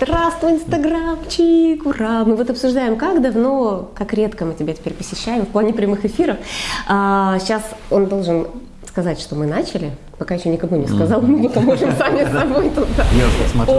Здравствуй, инстаграмчик, ура! Мы вот обсуждаем, как давно, как редко мы тебя теперь посещаем в плане прямых эфиров. А, сейчас он должен сказать, что мы начали, пока еще никому не сказал, мы поможем сами с собой смотрю,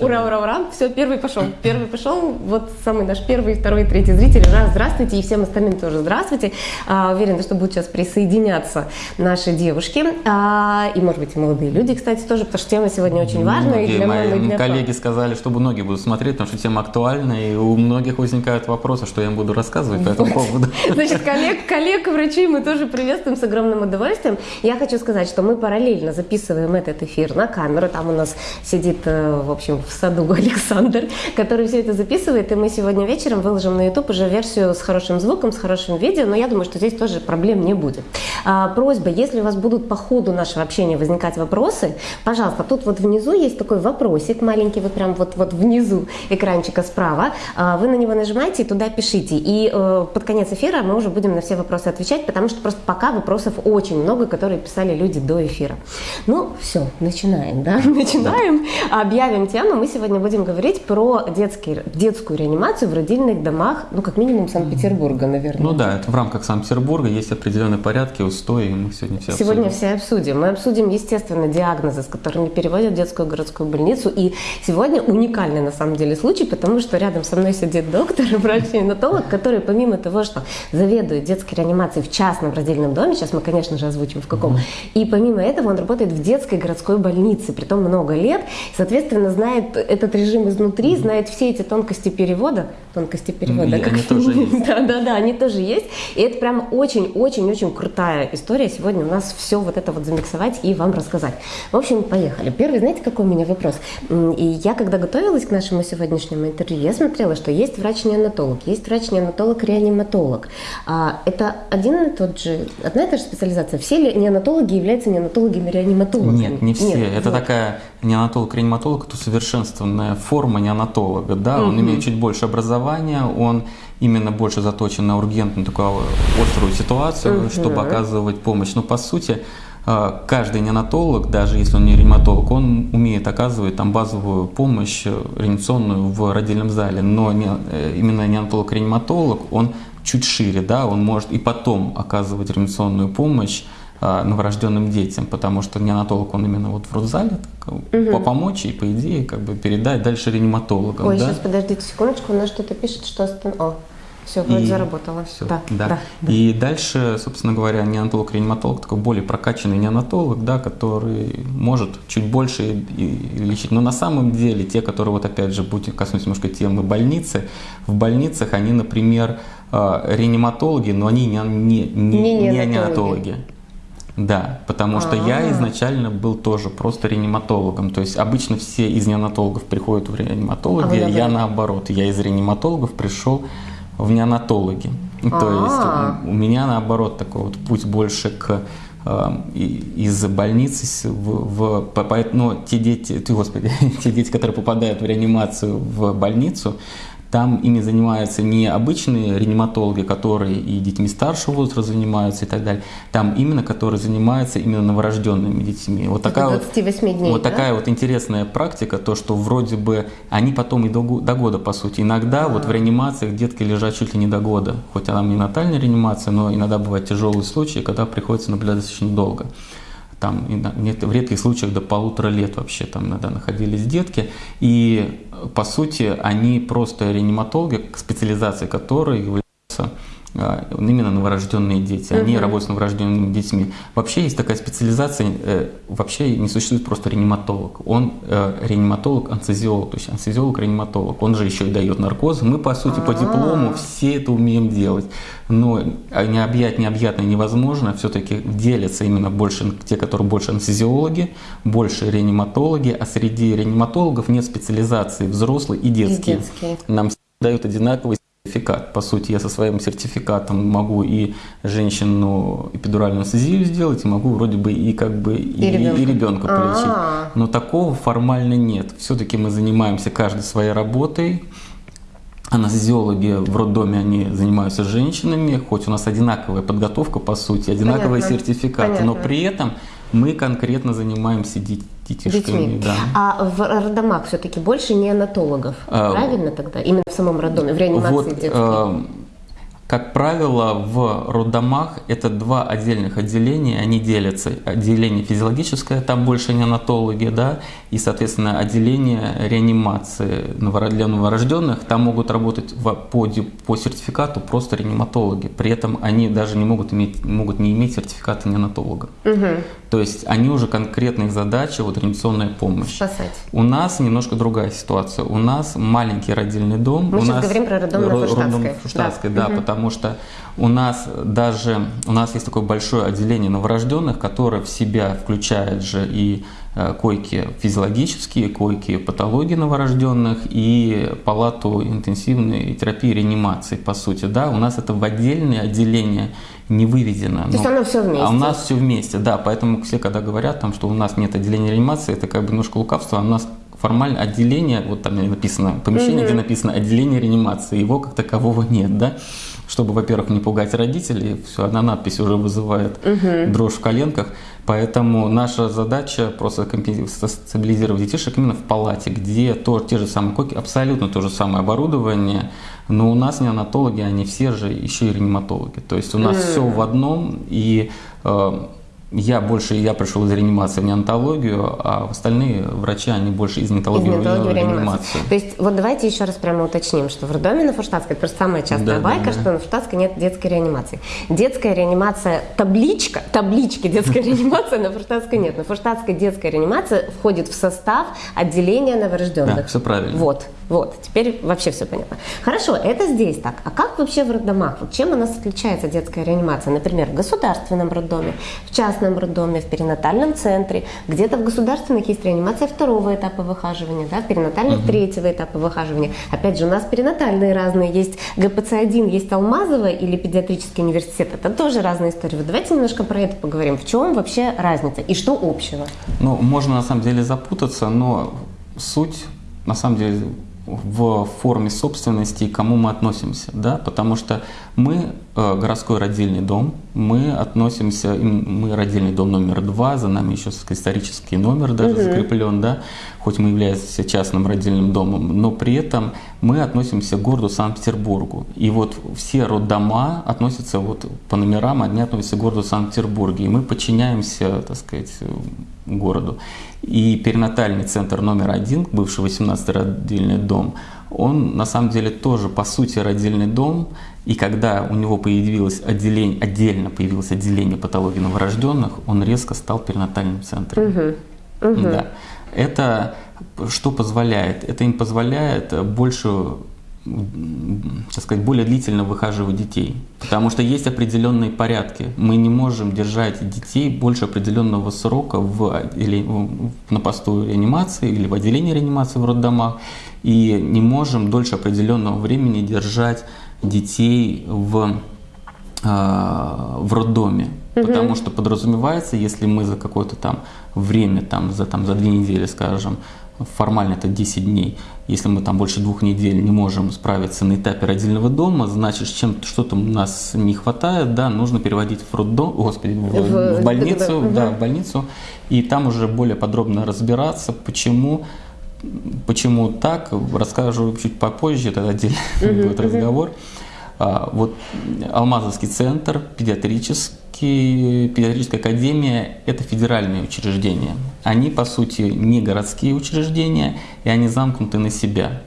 Ура, ура, ура. Все, первый пошел. Первый пошел. Вот самый наш первый, второй, третий зритель. Раз, здравствуйте. И всем остальным тоже здравствуйте. А, уверена, что будут сейчас присоединяться наши девушки. А, и, может быть, и молодые люди, кстати, тоже, потому что тема сегодня очень важная. Для мои для коллеги сказали, что многие будут смотреть, потому что тема актуальна, и у многих возникают вопросы, что я им буду рассказывать по этому поводу. Значит, коллег, коллег, врачей мы тоже приветствуем с огромным удовольствием. Я хочу сказать, что мы параллельно записываем этот эфир на камеру. Там у нас сидит, э, в общем, в саду Александр, который все это записывает. И мы сегодня вечером выложим на YouTube уже версию с хорошим звуком, с хорошим видео. Но я думаю, что здесь тоже проблем не будет. А, просьба, если у вас будут по ходу нашего общения возникать вопросы, пожалуйста, тут вот внизу есть такой вопросик маленький, вот прям вот, вот внизу экранчика справа. А, вы на него нажимаете и туда пишите. И э, под конец эфира мы уже будем на все вопросы отвечать, потому что просто пока вопросов очень много, которые писали люди до эфира. Ну, все, начинаем, да? Начинаем. Объявим тему. Мы сегодня будем говорить про детский, детскую реанимацию в родильных домах, ну, как минимум Санкт-Петербурга, наверное. Ну да, это в рамках Санкт-Петербурга есть определенные порядки, устои, и мы сегодня все Сегодня обсудим. все обсудим. Мы обсудим, естественно, диагнозы, с которыми переводят в детскую городскую больницу. И сегодня уникальный, на самом деле, случай, потому что рядом со мной сидит доктор, врач-неонатолог, который помимо того, что заведует детской реанимацией в частном родильном доме, сейчас мы, конечно же, озвучим в каком, и помимо этого он работает в детской городской больнице, при том много лет, соответственно, знает этот режим изнутри, знает все эти тонкости перевода, тонкости перевода. И они тоже есть. Да, да, да, они тоже есть. И это прям очень-очень-очень крутая история. Сегодня у нас все вот это вот замиксовать и вам рассказать. В общем, поехали. Первый, знаете, какой у меня вопрос? И я, когда готовилась к нашему сегодняшнему интервью, я смотрела, что есть врач-неонатолог, есть врач-неонатолог-реаниматолог. А, это один и тот же, одна и та же специализация. Все ли неонатологи являются неонатологами-реаниматологами? Нет, не все. Нет, это вот. такая неонатолог-реаниматолог, это усовершенствованная форма неонатолога. Да? Он Мгм. имеет чуть больше образования, он именно больше заточен на ургентную такую острую ситуацию, Мгм. чтобы оказывать помощь. Но по сути э, каждый неонатолог, даже если он не реаниматолог, он умеет оказывать там базовую помощь э, реанимационную в родильном зале. Но не- э, именно неонатолог-реаниматолог, он чуть шире, да, он может и потом оказывать реанимационную помощь новорожденным детям, потому что неонатолог, он именно вот в родзале так, по- помочь и, по идее, как бы передать дальше реаниматологам. Ой, да? сейчас подождите секундочку, у нас что-то пишет, что остан... О, все, вроде И заработало. всё, Да, да. да, да. И дальше, собственно говоря, неонатолог-реаниматолог такой более прокачанный неонатолог, да, который может чуть больше и- и лечить. Но на самом деле те, которые вот опять же будем коснуться немножко темы больницы, в больницах они, например, э, реаниматологи, но они не, не, не, Не не неонатологи. Да, потому что я А. изначально был тоже просто реаниматологом. То есть обычно все из неонатологов приходят в А реаниматологи, я наоборот? Я из реаниматологов пришел в неонатологи. То А. есть у меня наоборот такой вот путь больше к э, и- из больницы в, в по- по- но те дети, ты, господи, те дети, которые попадают в реанимацию в больницу, там ими занимаются не обычные реаниматологи, которые и детьми старшего возраста занимаются и так далее. Там именно, которые занимаются именно новорожденными детьми. Вот такая вот 28 дней, вот да? такая вот интересная практика, то, что вроде бы они потом и до, до года, по сути. Иногда вот в реанимациях детки лежат чуть ли не до года. Хоть она не натальная реанимация, но иногда бывают тяжелые случаи, когда приходится наблюдать достаточно долго. Там нет- в редких случаях до полутора лет вообще там иногда находились детки. И э, по сути они просто реаниматологи, к специализации которой являются а, именно новорожденные дети. Они Мгм. работают с новорожденными детьми. Вообще есть такая специализация, э, вообще не существует просто реаниматолог. Он э, реаниматолог-анестезиолог, то есть анестезиолог-реаниматолог. Он же еще и дает наркоз. Мы, по сути, по А. диплому все это умеем делать. Но а, не объять необъятное невозможно. Все-таки делятся именно больше те, которые больше анестезиологи, больше реаниматологи, а среди реаниматологов нет специализации взрослые и детские. детские. Нам дают одинаковый сертификат. По сути, я со своим сертификатом могу и женщину эпидуральную анестезию сделать, и могу вроде бы и как бы и, ребенка. и ребенка полечить. А. Но такого формально нет. Все-таки мы занимаемся каждой своей работой. Анестезиологи в роддоме, они занимаются женщинами, хоть у нас одинаковая подготовка, по сути, одинаковые Понятно. сертификаты, но Понятно. при этом Мы конкретно занимаемся детишками. Детьми. Да. А в роддомах все-таки больше неонатологов, а, правильно тогда? Именно в самом роддоме, в реанимации вот, детской? Как правило, в роддомах это два отдельных отделения, они делятся. Отделение физиологическое, там больше неонатологи, да, и, соответственно, отделение реанимации для новорожденных, там могут работать по, по сертификату просто реаниматологи. При этом они даже не могут, иметь, могут не иметь сертификата неонатолога. Угу. То есть они уже конкретные задачи, вот реанимационная помощь. Спасать. У нас немножко другая ситуация. У нас маленький родильный дом. Мы у сейчас нас говорим про роддом на Фуштатской. Фуштатской, да, да угу. потому что у нас даже, у нас есть такое большое отделение новорожденных, которое в себя включает же и Э, койки физиологические, койки патологии новорожденных и палату интенсивной терапии реанимации, по сути. Да, у нас это в отдельное отделение не выведено. То есть оно все вместе? А у нас все вместе, да. Поэтому все, когда говорят, там, что у нас нет отделения реанимации, это как бы немножко лукавство. А у нас формально отделение, вот там написано, помещение, угу. где написано отделение реанимации, его как такового нет, да чтобы, во-первых, не пугать родителей, все, одна надпись уже вызывает угу. дрожь в коленках. Поэтому наша задача просто стабилизировать детишек именно в палате, где то, те же самые коки, абсолютно то же самое оборудование, но у нас неонатологи, они все же еще и реаниматологи. То есть у нас mm. все в одном, и э, я больше, я пришел из реанимации в неонтологию, а остальные врачи, они больше из неонтологии, из неонтологии в реанимацию. То есть вот давайте еще раз прямо уточним, что в роддоме на Фурштадтской, это просто самая частая да, байка, да, да. что на Фурштадтской нет детской реанимации. Детская реанимация, табличка, таблички детская реанимация на Фурштадтской нет. На Фурштадтской детская реанимация входит в состав отделения новорожденных. Да, все правильно. Вот, вот, теперь вообще все понятно. Хорошо, это здесь так. А как вообще в роддомах? Вот чем у нас отличается детская реанимация? Например, в государственном роддоме, в частном частном роддоме, в перинатальном центре, где-то в государственных есть реанимация второго этапа выхаживания, да, в перинатальных угу. третьего этапа выхаживания. Опять же, у нас перинатальные разные, есть ГПЦ-1, есть Алмазова или педиатрический университет, это тоже разные истории. Вот давайте немножко про это поговорим. В чем вообще разница и что общего? Ну, можно на самом деле запутаться, но суть на самом деле в форме собственности и кому мы относимся, да, потому что мы э, городской родильный дом, мы относимся, мы родильный дом номер два, за нами еще исторический номер даже угу. закреплен, да, хоть мы являемся частным родильным домом, но при этом мы относимся к городу Санкт-Петербургу. И вот все роддома относятся вот по номерам, они относятся к городу Санкт-Петербурге, и мы подчиняемся, так сказать, городу. И перинатальный центр номер один, бывший 18-й родильный дом, он на самом деле тоже по сути родильный дом, и когда у него появилось отделение, отдельно появилось отделение патологии новорожденных, он резко стал перинатальным центром. Угу. Угу. Да. Это что позволяет? Это им позволяет больше так сказать, более длительно выхаживать детей. Потому что есть определенные порядки. Мы не можем держать детей больше определенного срока в, или, на посту реанимации или в отделении реанимации в роддомах. И не можем дольше определенного времени держать детей в, э, в роддоме. Угу. Потому что подразумевается, если мы за какое-то там время, там, за, там, за две недели, скажем, формально это 10 дней. Если мы там больше двух недель не можем справиться на этапе родильного дома, значит, чем что-то у нас не хватает, да, нужно переводить в роддом, господи, в, в, в больницу, угу. да, в больницу, и там уже более подробно разбираться, почему Почему так, расскажу чуть попозже, тогда отдельно будет разговор. А, вот Алмазовский центр педиатрический, педиатрическая академия – это федеральные учреждения. Они, по сути, не городские учреждения, и они замкнуты на себя.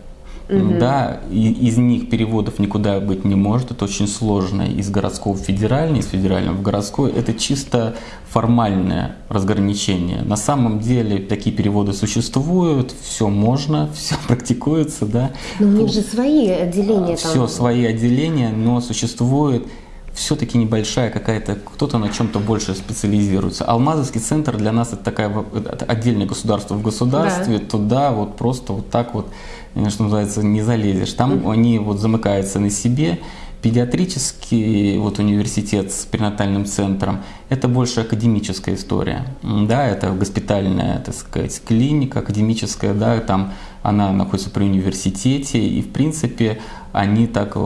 Угу. Да, и из них переводов никуда быть не может. Это очень сложно. Из городского в федеральный, из федерального в городской. Это чисто формальное разграничение. На самом деле такие переводы существуют, все можно, все практикуется, да. Но у них же свои отделения. Все там. свои отделения, но существует все-таки небольшая какая-то, кто-то на чем-то больше специализируется. Алмазовский центр для нас это такая это отдельное государство в государстве, да. туда вот просто вот так вот, что называется, не залезешь. Там mm-hmm. они вот замыкаются на себе. Педиатрический вот университет с перинатальным центром – это больше академическая история. Да, это госпитальная, так сказать, клиника академическая, да, там она находится при университете, и в принципе они так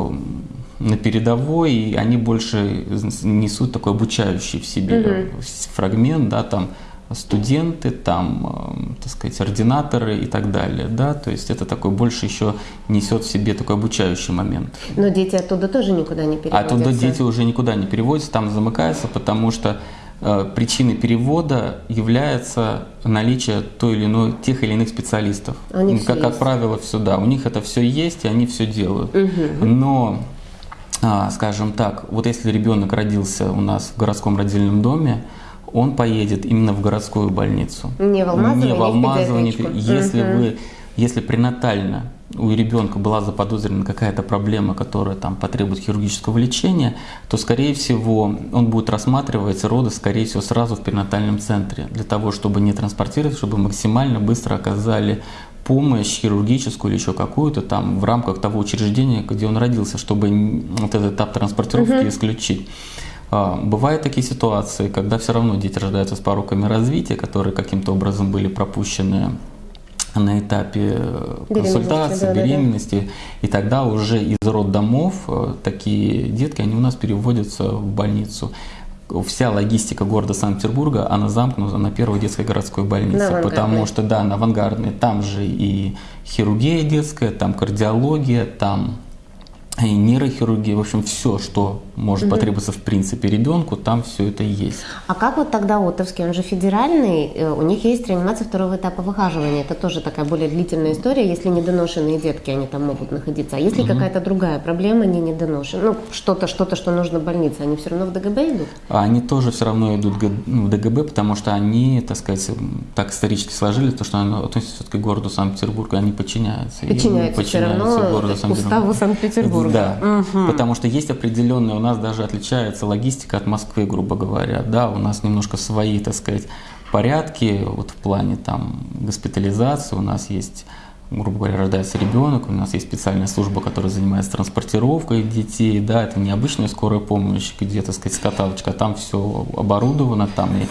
на передовой, и они больше несут такой обучающий в себе угу. фрагмент, да, там студенты, там, так сказать, ординаторы и так далее, да, то есть это такой больше еще несет в себе такой обучающий момент. Но дети оттуда тоже никуда не переводятся? Оттуда дети уже никуда не переводятся, там замыкаются, потому что э, причиной перевода является наличие той или иной, тех или иных специалистов. Они как, как правило, все, да, у них это все есть, и они все делают. Угу. Но а, скажем так, вот если ребенок родился у нас в городском родильном доме, он поедет именно в городскую больницу. Не в Алмазово, не в Алмазово, не в если угу. вы, если пренатально у ребенка была заподозрена какая-то проблема, которая там потребует хирургического лечения, то, скорее всего, он будет рассматривать роды, скорее всего, сразу в перинатальном центре, для того, чтобы не транспортировать, чтобы максимально быстро оказали помощь хирургическую или еще какую-то там в рамках того учреждения, где он родился, чтобы вот этот этап транспортировки угу. исключить. А, бывают такие ситуации, когда все равно дети рождаются с пороками развития, которые каким-то образом были пропущены на этапе э, консультации, да, беременности, да, да. и тогда уже из роддомов э, такие детки, они у нас переводятся в больницу. Вся логистика города Санкт-Петербурга, она замкнута на первой детской городской больнице, потому что, да, на авангардной, там же и хирургия детская, там кардиология, там и нейрохирургия, в общем, все, что может угу. потребоваться в принципе ребенку, там все это есть. А как вот тогда Отовский, он же федеральный, э, у них есть реанимация второго этапа выхаживания, это тоже такая более длительная история, если недоношенные детки, они там могут находиться. А если угу. какая-то другая проблема, не недоношенные, ну что-то, что-то, что нужно больнице, они все равно в ДГБ идут? Они тоже все равно идут ну, в ДГБ, потому что они, так сказать, так исторически сложились, то, что они относятся все-таки к городу Санкт-Петербург, они подчиняются. Подчиняются, подчиняются все равно городу Санкт-Петербург. уставу Санкт-Петербурга. Да, угу. потому что есть определенная, у нас даже отличается логистика от Москвы, грубо говоря. Да, у нас немножко свои, так сказать, порядки вот в плане там госпитализации. У нас есть грубо говоря, рождается ребенок, у нас есть специальная служба, которая занимается транспортировкой детей, да, это не обычная скорая помощь, где, так сказать, каталочка, а там все оборудовано, там и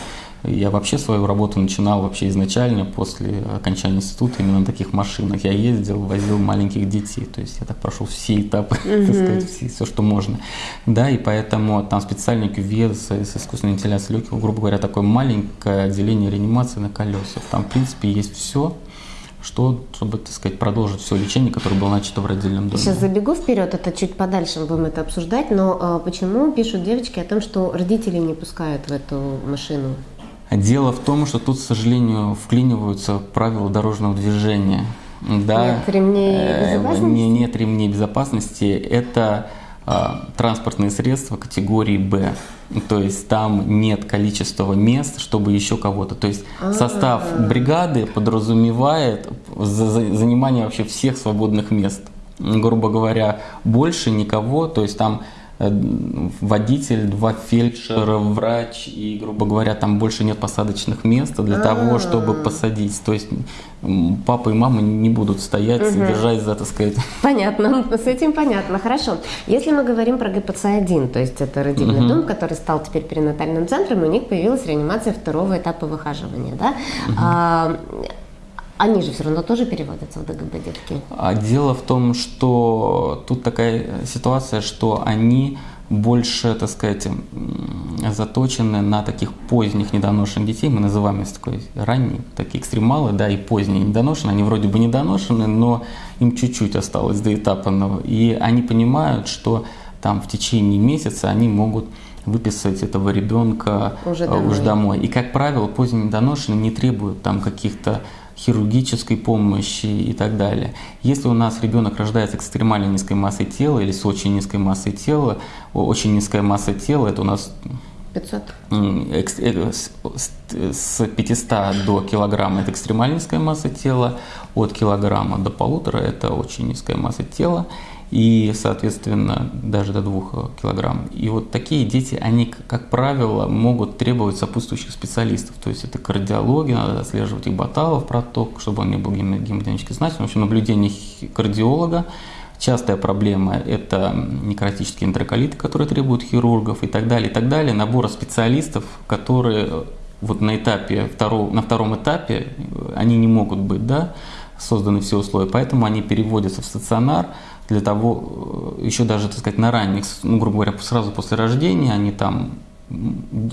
я вообще свою работу начинал вообще изначально после окончания института именно на таких машинах. Я ездил, возил маленьких детей, то есть я так прошел все этапы, mm-hmm. так сказать, все, все, что можно. Да, и поэтому там специальный кювет с, с искусственной вентиляцией легких, грубо говоря, такое маленькое отделение реанимации на колесах. Там, в принципе, есть все, что, чтобы, так сказать, продолжить все лечение, которое было начато в родильном доме. Сейчас забегу вперед, это чуть подальше мы будем это обсуждать, но а, почему пишут девочки о том, что родители не пускают в эту машину? Дело в том, что тут, к сожалению, вклиниваются правила дорожного движения. Да, нет ремней э, безопасности? Не, нет ремней безопасности. Это а, транспортные средства категории Б. То есть там нет количества мест, чтобы еще кого-то. То есть А-а-а. состав бригады подразумевает занимание вообще всех свободных мест. Грубо говоря, больше никого. То есть там водитель, два фельдшера, врач, и, грубо говоря, там больше нет посадочных мест для А-а-а. того, чтобы посадить. То есть папа и мама не будут стоять, угу. держась за, так сказать. Понятно, с этим понятно, хорошо. Если мы говорим про ГПЦ-1, то есть это родильный угу. дом, который стал теперь перинатальным центром, у них появилась реанимация второго этапа выхаживания, да? Угу. А, они же все равно тоже переводятся в ДГБ детки. А дело в том, что тут такая ситуация, что они больше, так сказать, заточены на таких поздних недоношенных детей. Мы называем их такой ранние, такие экстремалы, да, и поздние недоношенные. Они вроде бы недоношены, но им чуть-чуть осталось до этапа. И они понимают, что там в течение месяца они могут выписать этого ребенка уже домой. Уже домой. И, как правило, поздние недоношенные не требуют там каких-то хирургической помощи и так далее. Если у нас ребенок рождается экстремально низкой массой тела или с очень низкой массой тела, очень низкая масса тела, это у нас 500. Э, с 500 до килограмма это экстремально низкая масса тела, от килограмма до полутора это очень низкая масса тела и, соответственно, даже до 2 килограмм. И вот такие дети, они, как правило, могут требовать сопутствующих специалистов. То есть это кардиология, надо отслеживать их баталов, проток, чтобы он не был гемодинамически значимым. В общем, наблюдение кардиолога. Частая проблема – это некротические энтероколиты, которые требуют хирургов и так далее, и так далее. Набора специалистов, которые вот на этапе, второго, на втором этапе, они не могут быть, да, созданы все условия, поэтому они переводятся в стационар, для того, э, еще даже, так сказать, на ранних, ну, грубо говоря, сразу после рождения, они там,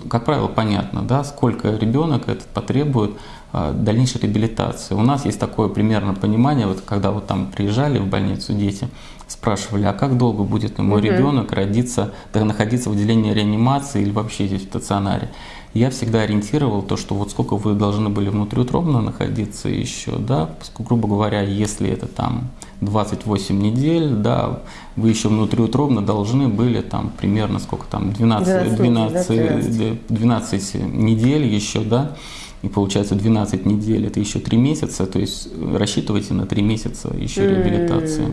как правило, понятно, да, сколько ребенок этот потребует э, дальнейшей реабилитации. У нас есть такое примерно понимание, вот когда вот там приезжали в больницу дети, спрашивали, а как долго будет мой угу. ребенок родиться, да, находиться в отделении реанимации или вообще здесь в стационаре я всегда ориентировал то, что вот сколько вы должны были внутриутробно находиться еще, да, грубо говоря, если это там 28 недель, да, вы еще внутриутробно должны были там примерно сколько там, 12, 12, 12, 12 недель еще, да, и получается 12 недель, это еще 3 месяца, то есть рассчитывайте на 3 месяца еще mm-hmm. реабилитации.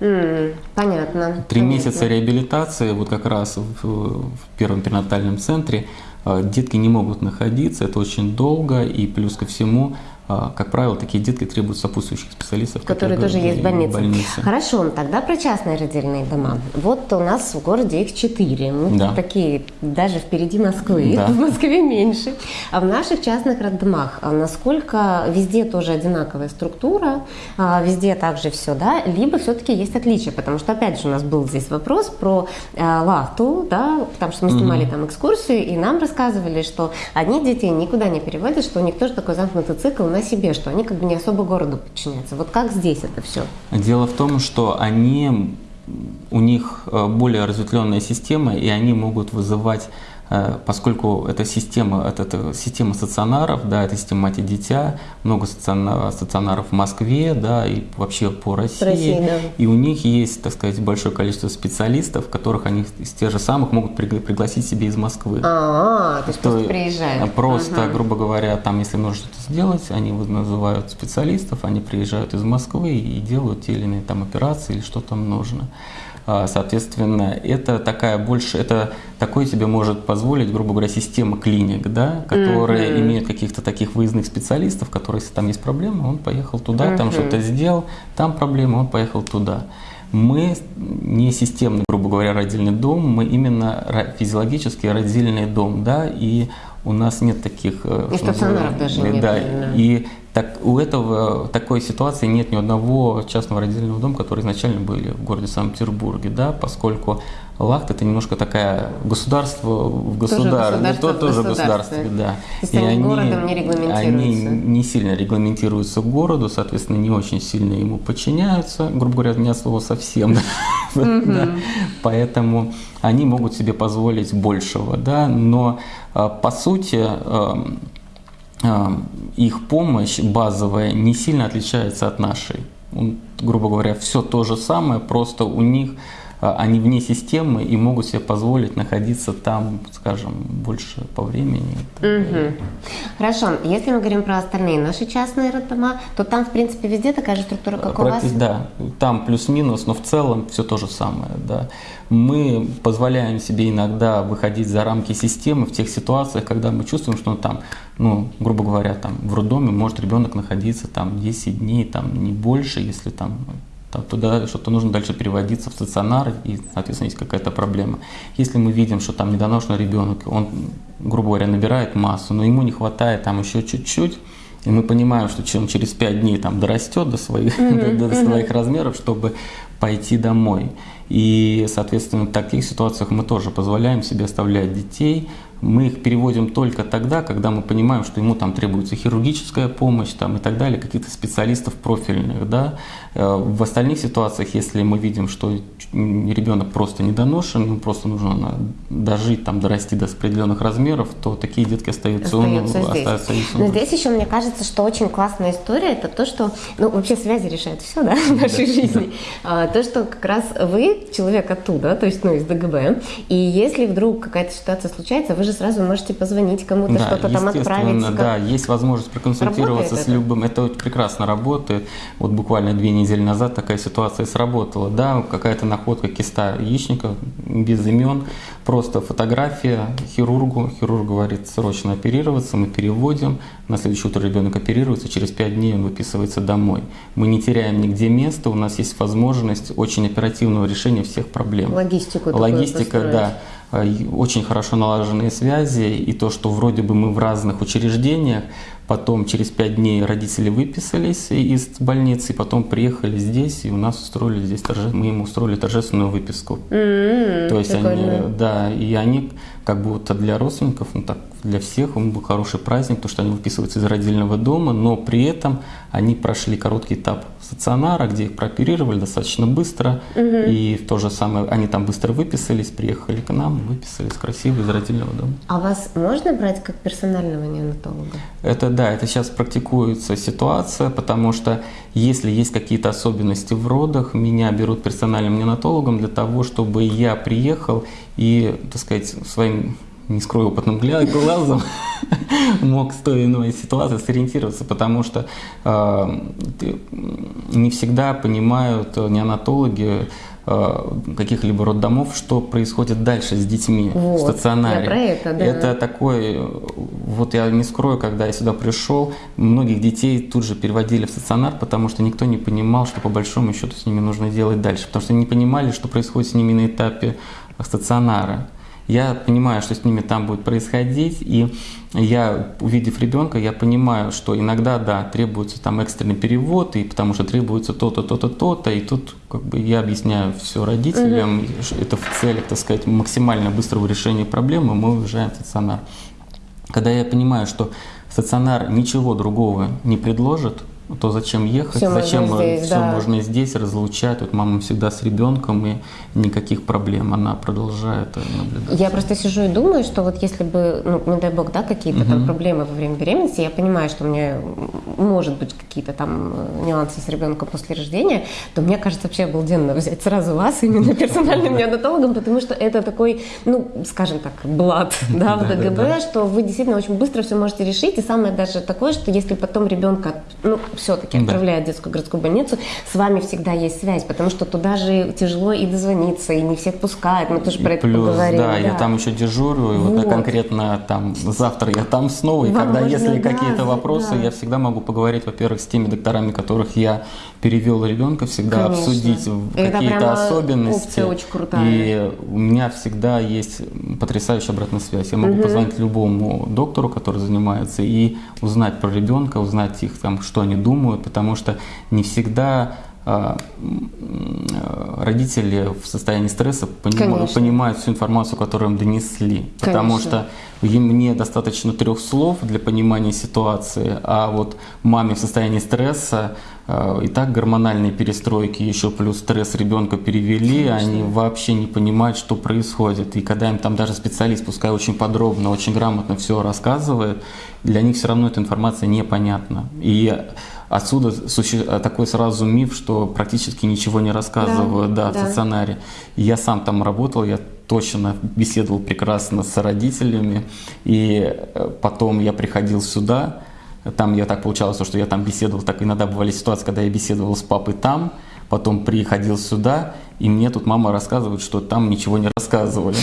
Mm, понятно. Три месяца реабилитации, вот как раз в, в первом перинатальном центре, а, детки не могут находиться, это очень долго, и плюс ко всему как правило, такие детки требуют сопутствующих специалистов, которые, тоже есть в больнице. больнице. Хорошо, тогда про частные родильные дома. Вот у нас в городе их четыре. Мы да. такие даже впереди Москвы. Да. В Москве меньше. А в наших частных роддомах а насколько везде тоже одинаковая структура, а везде также все, да, либо все-таки есть отличия, потому что опять же у нас был здесь вопрос про лахту, да, потому что мы снимали mm-hmm. там экскурсию и нам рассказывали, что одних детей никуда не переводят, что у них тоже такой замкнутый цикл себе, что они как бы не особо городу подчиняются. Вот как здесь это все? Дело в том, что они, у них э, более разветвленная система, и они могут вызывать поскольку эта система, это, это система стационаров, да, это система мать-дитя, много стационаров в Москве, да, и вообще по России. России да. И у них есть, так сказать, большое количество специалистов, которых они из тех же самых могут пригласить себе из Москвы. А, -а, -а то есть то просто приезжают. Просто, угу. грубо говоря, там, если нужно что-то сделать, они называют специалистов, они приезжают из Москвы и делают те или иные там операции или что там нужно. А, соответственно, это такая больше, это такое себе может позволить, грубо говоря, система клиник, да, которые mm-hmm. имеют каких-то таких выездных специалистов, которые, если там есть проблемы, он поехал туда, mm-hmm. там что-то сделал, там проблема, он поехал туда. Мы не системный, грубо говоря, родильный дом, мы именно физиологический родильный дом, да, и у нас нет таких... Э, и стационаров даже нет. Да, и так, у этого такой ситуации нет ни одного частного родительного дома, которые изначально были в городе Санкт-Петербурге, да, поскольку Лахт это немножко такая государство в государстве, тоже, тоже государстве, да. И они, городом не регламентируются. Они не сильно регламентируются городу, соответственно, не очень сильно ему подчиняются, грубо говоря, не от слова совсем. Поэтому они могут себе позволить большего, да, но а, по сути эм, их помощь базовая не сильно отличается от нашей. Грубо говоря, все то же самое, просто у них они вне системы и могут себе позволить находиться там, скажем, больше по времени. Угу. Хорошо, если мы говорим про остальные наши частные роддома, то там, в принципе, везде такая же структура, как у вас? Да, там плюс-минус, но в целом все то же самое. Да. Мы позволяем себе иногда выходить за рамки системы в тех ситуациях, когда мы чувствуем, что там, ну, грубо говоря, там в роддоме может ребенок находиться там 10 дней, там не больше, если там туда что-то нужно дальше переводиться в стационар, и, соответственно, есть какая-то проблема. Если мы видим, что там недоношенный ребенок, он, грубо говоря, набирает массу, но ему не хватает там еще чуть-чуть, и мы понимаем, что он через 5 дней там дорастет до своих, mm-hmm. до, до своих размеров, чтобы пойти домой. И, соответственно, в таких ситуациях мы тоже позволяем себе оставлять детей, мы их переводим только тогда, когда мы понимаем, что ему там требуется хирургическая помощь там, и так далее, каких-то специалистов профильных. Да? Э, в остальных ситуациях, если мы видим, что ребенок просто недоношен, ему просто нужно дожить, там, дорасти до определенных размеров, то такие детки остаются, остаются он, здесь. Остаются Но здесь еще мне кажется, что очень классная история, это то, что, ну, вообще связи решают все, да, в нашей да, жизни. Да. То, что как раз вы человек оттуда, то есть, ну, из ДГБ, и если вдруг какая-то ситуация случается, вы же же сразу можете позвонить кому-то, да, что-то там отправить. Да, есть возможность проконсультироваться с любым. Это? это прекрасно работает. Вот буквально две недели назад такая ситуация сработала. Да, какая-то находка киста яичника без имен, просто фотография хирургу. Хирург говорит, срочно оперироваться, мы переводим. На следующее утро ребенок оперируется, через пять дней он выписывается домой. Мы не теряем нигде места, у нас есть возможность очень оперативного решения всех проблем. Логистику. Логистика, да. А, очень хорошо налаженные связи, и то, что вроде бы мы в разных учреждениях, Потом через пять дней родители выписались из больницы, и потом приехали здесь, и у нас устроили здесь торже... мы им устроили торжественную выписку. М-м, То есть прикольно. они, да, и они как будто для родственников, ну так для всех, он был хороший праздник, потому что они выписываются из родильного дома, но при этом они прошли короткий этап стационара, где их прооперировали достаточно быстро, и в то же самое они там быстро выписались, приехали к нам, выписались красиво из родильного дома. А вас можно брать как персонального неонатолога? Это да, это сейчас практикуется ситуация, потому что если есть какие-то особенности в родах, меня берут персональным неонатологом для того, чтобы я приехал и, так сказать, своим не скрою, опытным глазом мог с той или иной ситуации сориентироваться, потому что э, не всегда понимают неонатологи э, каких-либо роддомов, что происходит дальше с детьми Вот, в стационаре. я про это, да. Это такой, э, вот я не скрою, когда я сюда пришел, многих детей тут же переводили в стационар, потому что никто не понимал, что по большому счету с ними нужно делать дальше, потому что не понимали, что происходит с ними на этапе стационара. Я понимаю, что с ними там будет происходить, и я, увидев ребенка, я понимаю, что иногда, да, требуется там экстренный перевод, и потому что требуется то-то, то-то, то-то, и тут как бы я объясняю все родителям, что это в целях, так сказать, максимально быстрого решения проблемы, мы уезжаем в стационар. Когда я понимаю, что стационар ничего другого не предложит, то зачем ехать, можно зачем здесь, все да. можно здесь разлучать. Вот мама всегда с ребенком и никаких проблем, она продолжает наблюдать. Я просто сижу и думаю, что вот если бы, ну, не дай бог, да, какие-то там проблемы во время беременности, я понимаю, что у меня может быть какие-то там э, нюансы с ребенком после рождения, то мне кажется вообще обалденно взять сразу вас именно персональным неонатологом, потому что это такой, ну, скажем так, блат, да, в ДГБ, что вы действительно очень быстро все можете решить, и самое даже такое, что если потом ребенка, ну, все-таки Да. отправляют в детскую городскую больницу, с вами всегда есть связь, потому что туда же тяжело и дозвониться, и не всех пускают, мы тоже И про это плюс, поговорили. да, я там еще дежурю, и вот, Вот. конкретно там завтра я там снова, и Вам когда если да, какие-то вопросы, да. я всегда могу поговорить, во-первых, с теми докторами, которых я перевел ребенка, всегда Конечно. обсудить Это какие-то особенности. очень крутая. И у меня всегда есть потрясающая обратная связь. Я могу позвонить любому доктору, который занимается, и узнать про ребенка, узнать их там, что они думают, потому что не всегда родители в состоянии стресса Конечно. понимают всю информацию, которую им донесли. Потому Конечно. что им- мне достаточно трех слов для понимания ситуации, а вот маме в состоянии стресса э, и так гормональные перестройки, еще плюс стресс ребенка перевели, они вообще не понимают, что происходит. И когда им там даже специалист, пускай очень подробно, очень грамотно все рассказывает, для них все равно эта информация непонятна. И отсюда суще- такой сразу миф, что практически ничего не рассказывают да, Да, в да. стационаре. И я сам там работал, я точно беседовал прекрасно с родителями, и э, потом я приходил сюда, там я так получалось, что я там беседовал, так иногда бывали ситуации, когда я беседовал с папой там, потом приходил сюда, и мне тут мама рассказывает, что там ничего не рассказывали.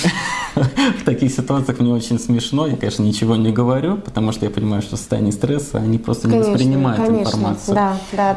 В таких ситуациях мне очень смешно, я, конечно, ничего не говорю, потому что я понимаю, что в состоянии стресса они просто не воспринимают информацию.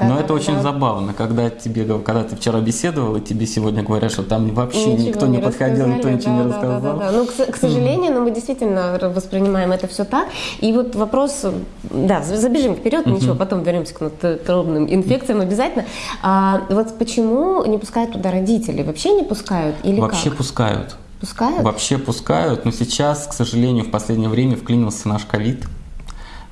Но это очень забавно, когда тебе, когда ты вчера беседовал, и тебе сегодня говорят, что там вообще никто не подходил, никто ничего не рассказал. Ну, к, к сожалению, но мы действительно воспринимаем это все так. И вот вопрос, да, за- забежим вперед, ничего, потом вернемся к натуробным инфекциям обязательно. А, вот почему не пускают туда родителей? Вообще не пускают или Вообще как? пускают. Пускают? Вообще пускают, но сейчас, к сожалению, в последнее время вклинился наш ковид.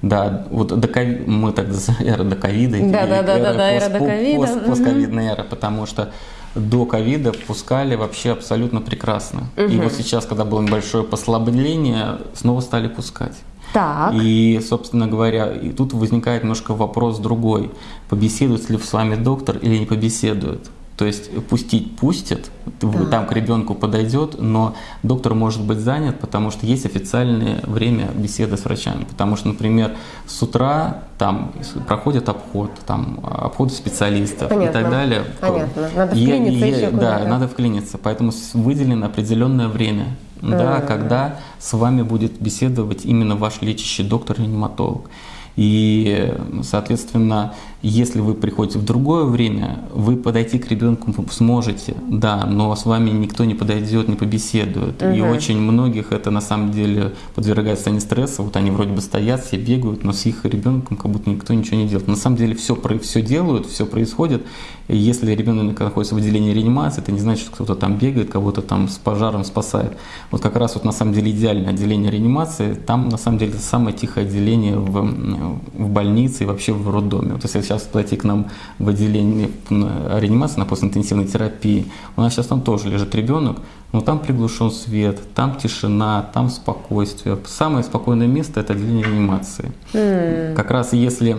Да, вот до кови- мы так эра до ковида. Да, да, да, да, да, эра до ковида, пост-. Постковидная эра, потому что до ковида пускали вообще абсолютно прекрасно. И вот сейчас, когда было небольшое послабление, снова стали пускать. Так. И, собственно говоря, и тут возникает немножко вопрос другой. Побеседует ли с вами доктор или не побеседует? То есть пустить пустят, вы- там к ребенку подойдет, но доктор может быть занят, потому что есть официальное время беседы с врачами. Потому что, например, с утра там проходит обход, там обход специалистов и Понятно. так далее. Понятно. Надо И- вклиниться и- еще Да, надо вклиниться. Поэтому выделено определенное время, да, когда с вами будет беседовать именно ваш лечащий доктор-реаниматолог. И, соответственно, Если вы приходите в другое время, вы подойти к ребенку сможете, да, но с вами никто не подойдет, не побеседует. Угу. И очень многих это на самом деле подвергает состоянию стресса. Вот они вроде бы стоят, все бегают, но с их ребенком как будто никто ничего не делает. На самом деле все, все делают, все происходит. Если ребенок находится в отделении реанимации, это не значит, что кто-то там бегает, кого-то там с пожаром спасает. Вот как раз вот на самом деле идеальное отделение реанимации, там на самом деле самое тихое отделение в, в больнице и вообще в роддоме. Вот если сейчас подойти к нам в отделение реанимации на постинтенсивной терапии, у нас сейчас там тоже лежит ребенок, но там приглушен свет, там тишина, там спокойствие. Самое спокойное место – это отделение реанимации. Mm. Как раз если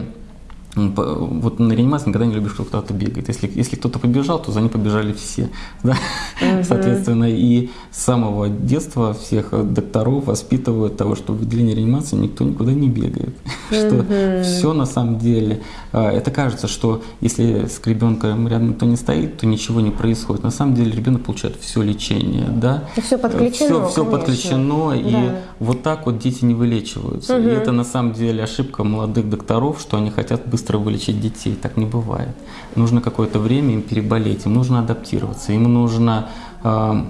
вот на реанимации никогда не любишь, что кто-то бегает. Если, если кто-то побежал, то за ним побежали все. Да? Угу. Соответственно, и с самого детства всех докторов воспитывают того, что в отделении реанимации никто никуда не бегает. Угу. Что все на самом деле. А, это кажется, что если с ребенком рядом никто не стоит, то ничего не происходит. На самом деле ребенок получает все лечение. Да? И все подключено. Все, все подключено. Да. И вот так вот дети не вылечиваются. Угу. И это на самом деле ошибка молодых докторов, что они хотят быстро быстро вылечить детей. Так не бывает. Нужно какое-то время им переболеть, им нужно адаптироваться, им нужно э,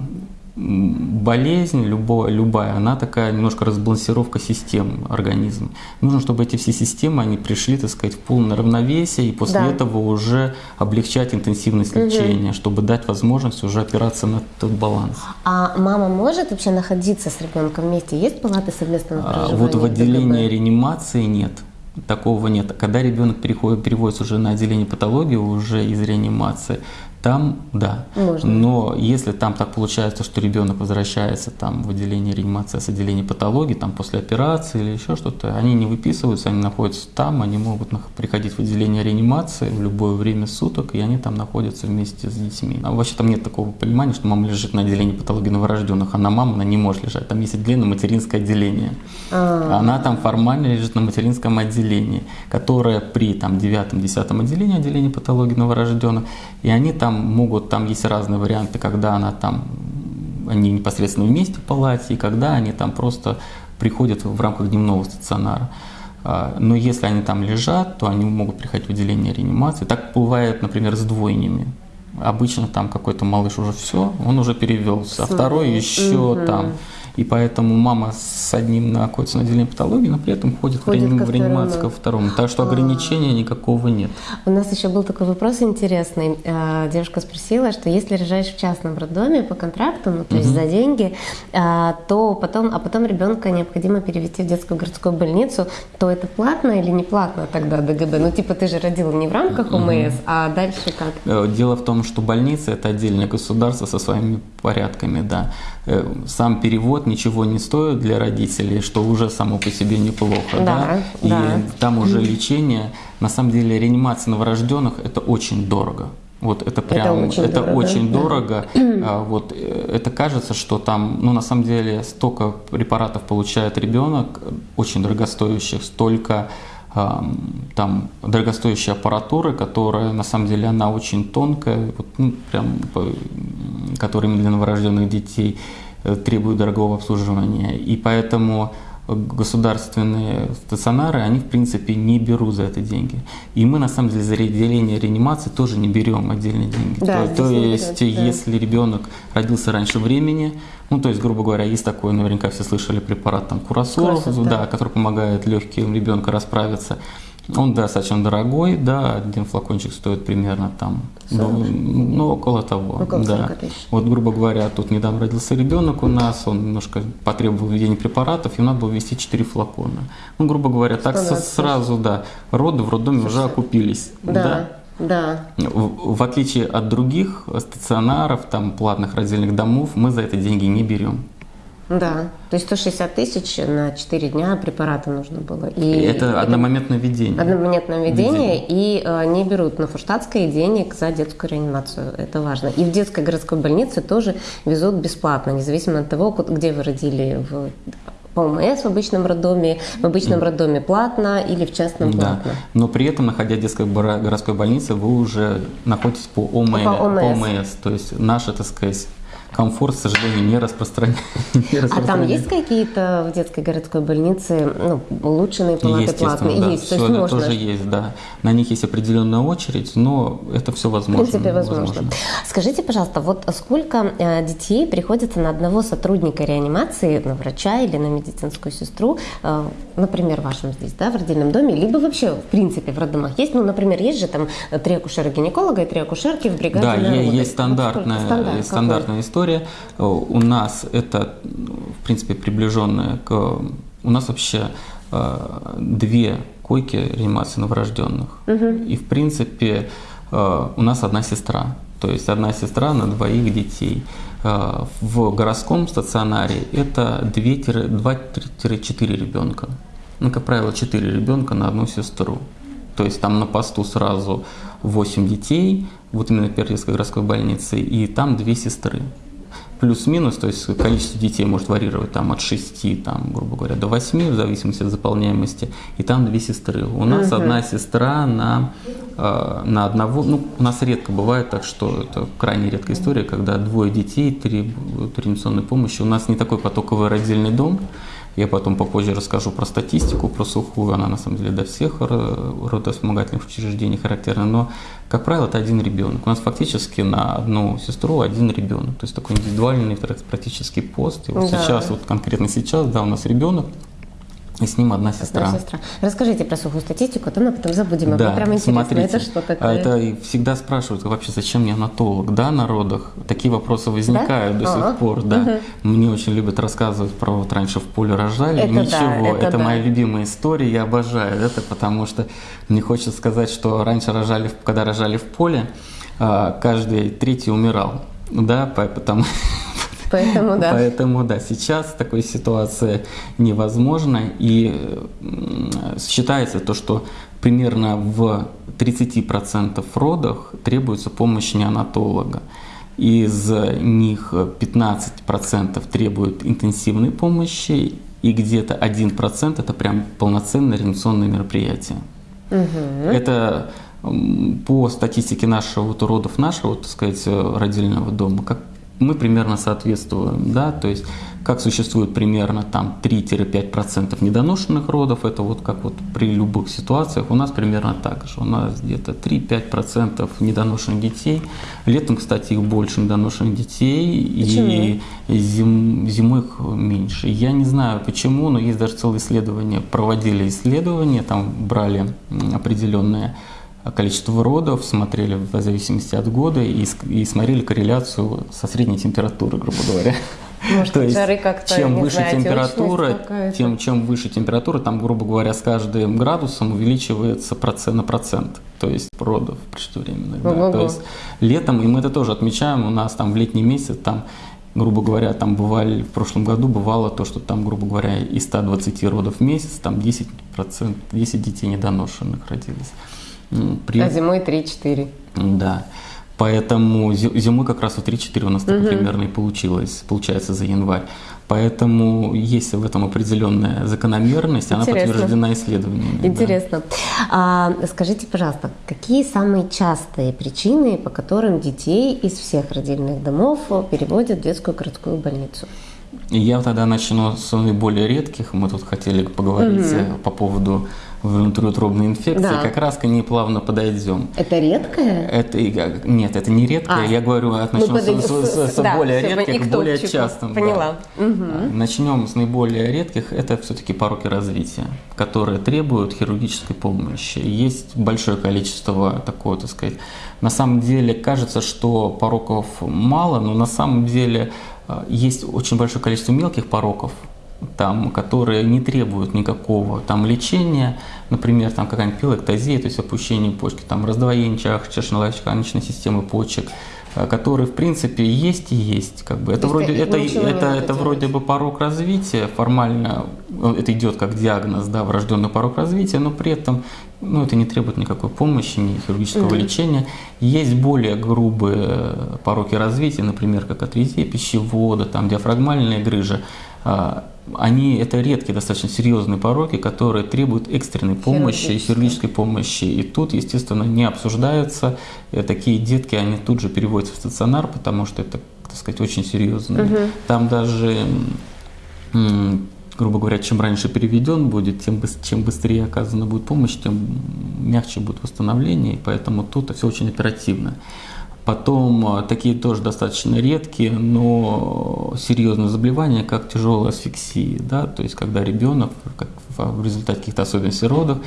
болезнь любая, любая, она такая немножко разбалансировка систем организма. Нужно, чтобы эти все системы, они пришли, так сказать, в полное равновесие, и после да. этого уже облегчать интенсивность угу. лечения, чтобы дать возможность уже опираться на этот баланс. А мама может вообще находиться с ребенком вместе? Есть палаты совместного проживания? А, вот в отделении реанимации нет такого нет. Когда ребенок переходит, переводится уже на отделение патологии, уже из реанимации, там да. Можно. Но если там так получается, что ребенок возвращается там в отделение реанимации с отделения патологии, там после операции или еще что-то, они не выписываются, они находятся там, они могут приходить в отделение реанимации в любое время суток, и они там находятся вместе с детьми. А вообще там нет такого понимания, что мама лежит на отделении патологии новорожденных, она мама, она не может лежать. Там есть отделение материнское отделение. А-а-а. Она там формально лежит на материнском отделении, которое при там девятом-десятом отделении, отделении патологии новорожденных, и они там могут, там есть разные варианты, когда она там, они непосредственно вместе в палате, и когда они там просто приходят в рамках дневного стационара. А, но если они там лежат, то они могут приходить в отделение реанимации. Так бывает, например, с двойнями. Обычно там какой-то малыш уже все, он уже перевелся, а второй еще угу. там и поэтому мама с одним находится на отделении патологии, но при этом ходит, ходит в, реанимацию ко второму. Так что ограничения а. никакого нет. У нас еще был такой вопрос интересный. А, девушка спросила, что если рожаешь в частном роддоме по контракту, ну то есть угу. за деньги, а, то потом, а потом ребенка необходимо перевести в детскую городскую больницу, то это платно или не платно тогда ДГБ? Ну типа ты же родила не в рамках ОМС, угу. а дальше как? Э, дело в том, что больница это отдельное государство со своими порядками, да. Э, сам перевод ничего не стоит для родителей, что уже само по себе неплохо. Да, да? И да. там уже лечение, на самом деле реанимация новорожденных это очень дорого. Вот это прям, это очень это дорого. Очень дорого. А, вот э, это кажется, что там, ну на самом деле столько препаратов получает ребенок, очень дорогостоящих, столько там дорогостоящей аппаратуры, которая на самом деле она очень тонкая, вот, ну, прям, которая для новорожденных детей э, требует дорогого обслуживания. И поэтому государственные стационары, они в принципе не берут за это деньги. И мы на самом деле за отделение реанимации тоже не берем отдельные деньги. Да, то, то есть, берет, да. если ребенок родился раньше времени, ну то есть, грубо говоря, есть такой, наверняка все слышали препарат там Курасор, да, да, который помогает легким ребенка расправиться. Он достаточно дорогой, да, один флакончик стоит примерно там, ну, ну, около того. Около да. Вот, грубо говоря, тут недавно родился ребенок у нас, он немножко потребовал введения препаратов, и надо было ввести 4 флакона. Ну, грубо говоря, так сразу, да, роды в роддоме уже окупились. Да. да. Да. В, в отличие от других стационаров, там, платных родильных домов, мы за это деньги не берем. Да, то есть 160 тысяч на 4 дня препарата нужно было. И, это, это одномоментное введение. Одномоментное введение, и э, не берут на фурштадтское денег за детскую реанимацию, это важно. И в детской городской больнице тоже везут бесплатно, независимо от того, где вы родили, в ОМС в обычном роддоме, в обычном роддоме платно или в частном платно. Да. Но при этом, находя в детской городской больнице, вы уже находитесь по ОМС, по ОМС. По ОМС то есть наша, так сказать, комфорт, к сожалению, не распространяется. А там есть какие-то в детской городской больнице ну, улучшенные палаты платные? Да, есть, все то есть можно. тоже есть, да. На них есть определенная очередь, но это все возможно. В принципе, возможно. Скажите, пожалуйста, вот сколько э, детей приходится на одного сотрудника реанимации, на врача или на медицинскую сестру, э, например, в вашем здесь, да, в родильном доме, либо вообще, в принципе, в роддомах есть, ну, например, есть же там три акушера-гинеколога и три акушерки в бригаде Да, есть стандартная, Стандарт стандартная история. У нас это, в принципе, приближенная к... У нас вообще э, две койки реанимации новорожденных. Угу. И, в принципе, э, у нас одна сестра. То есть одна сестра на двоих детей. Э, в городском стационаре это 2-4 ребенка. Ну, как правило, 4 ребенка на одну сестру. То есть там на посту сразу 8 детей, вот именно Пермской городской больнице, и там две сестры. Плюс-минус, то есть количество детей может варьировать там, от 6, там, грубо говоря, до 8, в зависимости от заполняемости, и там две сестры. У нас Мгм. одна сестра на, э, на одного, ну, у нас редко бывает так, что это крайне редкая история, когда двое детей требуют реанимационной помощи. У нас не такой потоковый родильный дом, я потом попозже расскажу про статистику, про сухую, она на самом деле до всех ро- родовспомогательных учреждений характерна, но, как правило, это один ребенок. У нас фактически на одну сестру один ребенок, то есть такой индивидуальный практически пост. И вот Да. сейчас, вот конкретно сейчас, да, у нас ребенок, и с ним одна сестра. Одна сестра. Расскажите про сухую статистику, а то мы потом забудем. А Да, прям интересно, смотрите, это что а такое? это и всегда спрашивают, вообще зачем мне анатолог, да, на родах? Такие вопросы возникают Да? до А. сих пор, да. Мне очень любят рассказывать про вот раньше в поле рожали, Это да, ничего, это да. моя любимая история, я обожаю это, потому что мне хочется сказать, что раньше рожали, в- когда рожали в поле, а, каждый третий умирал, да, по- потому Поэтому, да. Поэтому, да, сейчас такой ситуация невозможна. И считается то, что примерно в 30% родах требуется помощь неонатолога. Из них 15% требуют интенсивной помощи, и где-то 1% это прям полноценное реанимационное мероприятие. Мгм. Это по статистике нашего вот уродов нашего, так сказать, родильного дома, как мы примерно соответствуем, да, то есть как существует примерно там 3-5% недоношенных родов, это вот как вот при любых ситуациях, у нас примерно так же, у нас где-то 3-5% недоношенных детей, летом, кстати, их больше недоношенных детей, и зим- зимой их меньше. Я не знаю почему, но есть даже целые исследования, проводили исследования, там брали определенные количество родов, смотрели в зависимости от года и, и смотрели корреляцию со средней температурой, грубо говоря. Может, жары как-то, чем выше знаю, температура, тем чем выше температура, там, грубо говоря, с каждым градусом увеличивается процент на процент, то есть родов преждевременных. да. То есть летом, и мы это тоже отмечаем, у нас там в летний месяц там грубо говоря, там бывали, в прошлом году бывало то, что там, грубо говоря, из 120 родов в месяц, там 10%, 10 детей недоношенных родились. М, При... А зимой 3-4. Да. Поэтому зи- зимой как раз вот 3-4 у нас так примерно и получилось, получается за январь. Поэтому есть в этом определенная закономерность, она Интересно. подтверждена исследованиями. да. Интересно. А, скажите, пожалуйста, какие самые частые причины, по которым детей из всех родильных домов переводят в детскую городскую больницу? Я тогда начну с наиболее редких. Мы тут хотели поговорить э, по поводу внутриутробной инфекции. Да. Как раз к ней плавно подойдем. Это редкое? Это нет, это не редкое. А. Я говорю, начнем с, подойдем с- с- с да, более редких к более частым. да. Поняла. Мгм. Начнем с наиболее редких. Это все-таки пороки развития, которые требуют хирургической помощи. Есть большое количество такого, так сказать. На самом деле кажется, что пороков мало, но на самом деле э, есть очень большое количество мелких пороков, там, которые не требуют никакого там лечения, например, там какая-нибудь пилоктазия, то есть опущение почки, там раздвоение чашечно-лачканочной системы почек, э, которые в принципе есть и есть, как бы это То вроде это это это, это вроде бы порог развития формально, э, это идет как диагноз, да, врожденный порог развития, но при этом ну, это не требует никакой помощи, ни хирургического mm-hmm. лечения. Есть более грубые пороки развития, например, как атрезия пищевода, там, диафрагмальная грыжа. Они это редкие, достаточно серьезные пороки, которые требуют экстренной помощи, хирургической помощи. И тут, естественно, не обсуждаются. И такие детки, они тут же переводятся в стационар, потому что это, так сказать, очень серьезно. Угу. Там даже грубо говоря, чем раньше переведен будет, тем, чем быстрее оказана будет помощь, тем мягче будет восстановление, и поэтому тут все очень оперативно. Потом э, такие тоже достаточно редкие, но серьезные заболевания, как тяжелая асфиксия, да, то есть когда ребенок как в результате каких-то особенностей родов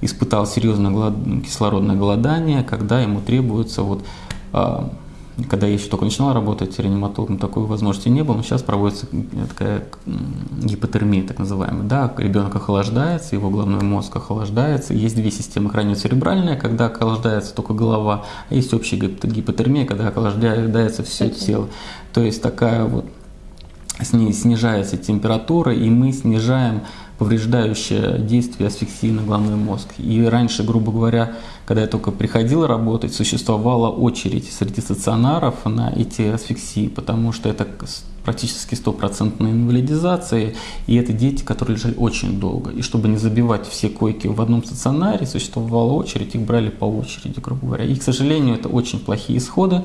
испытал серьезное кислородное голодание, когда ему требуется вот а, когда я еще только начинал работать реаниматологом, такой возможности не было, но сейчас проводится такая гипотермия, так называемая. Да, ребенок охлаждается, его головной мозг охлаждается. Есть две системы хранio-церебральная, когда охлаждается только голова, а есть общая гипотермия, когда охлаждается все тело. То есть такая вот снижается температура, и мы снижаем повреждающее действие асфиксии на головной мозг. И раньше, грубо говоря, когда я только приходил работать, существовала очередь среди стационаров на эти асфиксии, потому что это практически стопроцентная инвалидизация, и это дети, которые лежали очень долго. И чтобы не забивать все койки в одном стационаре, существовала очередь, их брали по очереди, грубо говоря. И, к сожалению, это очень плохие исходы.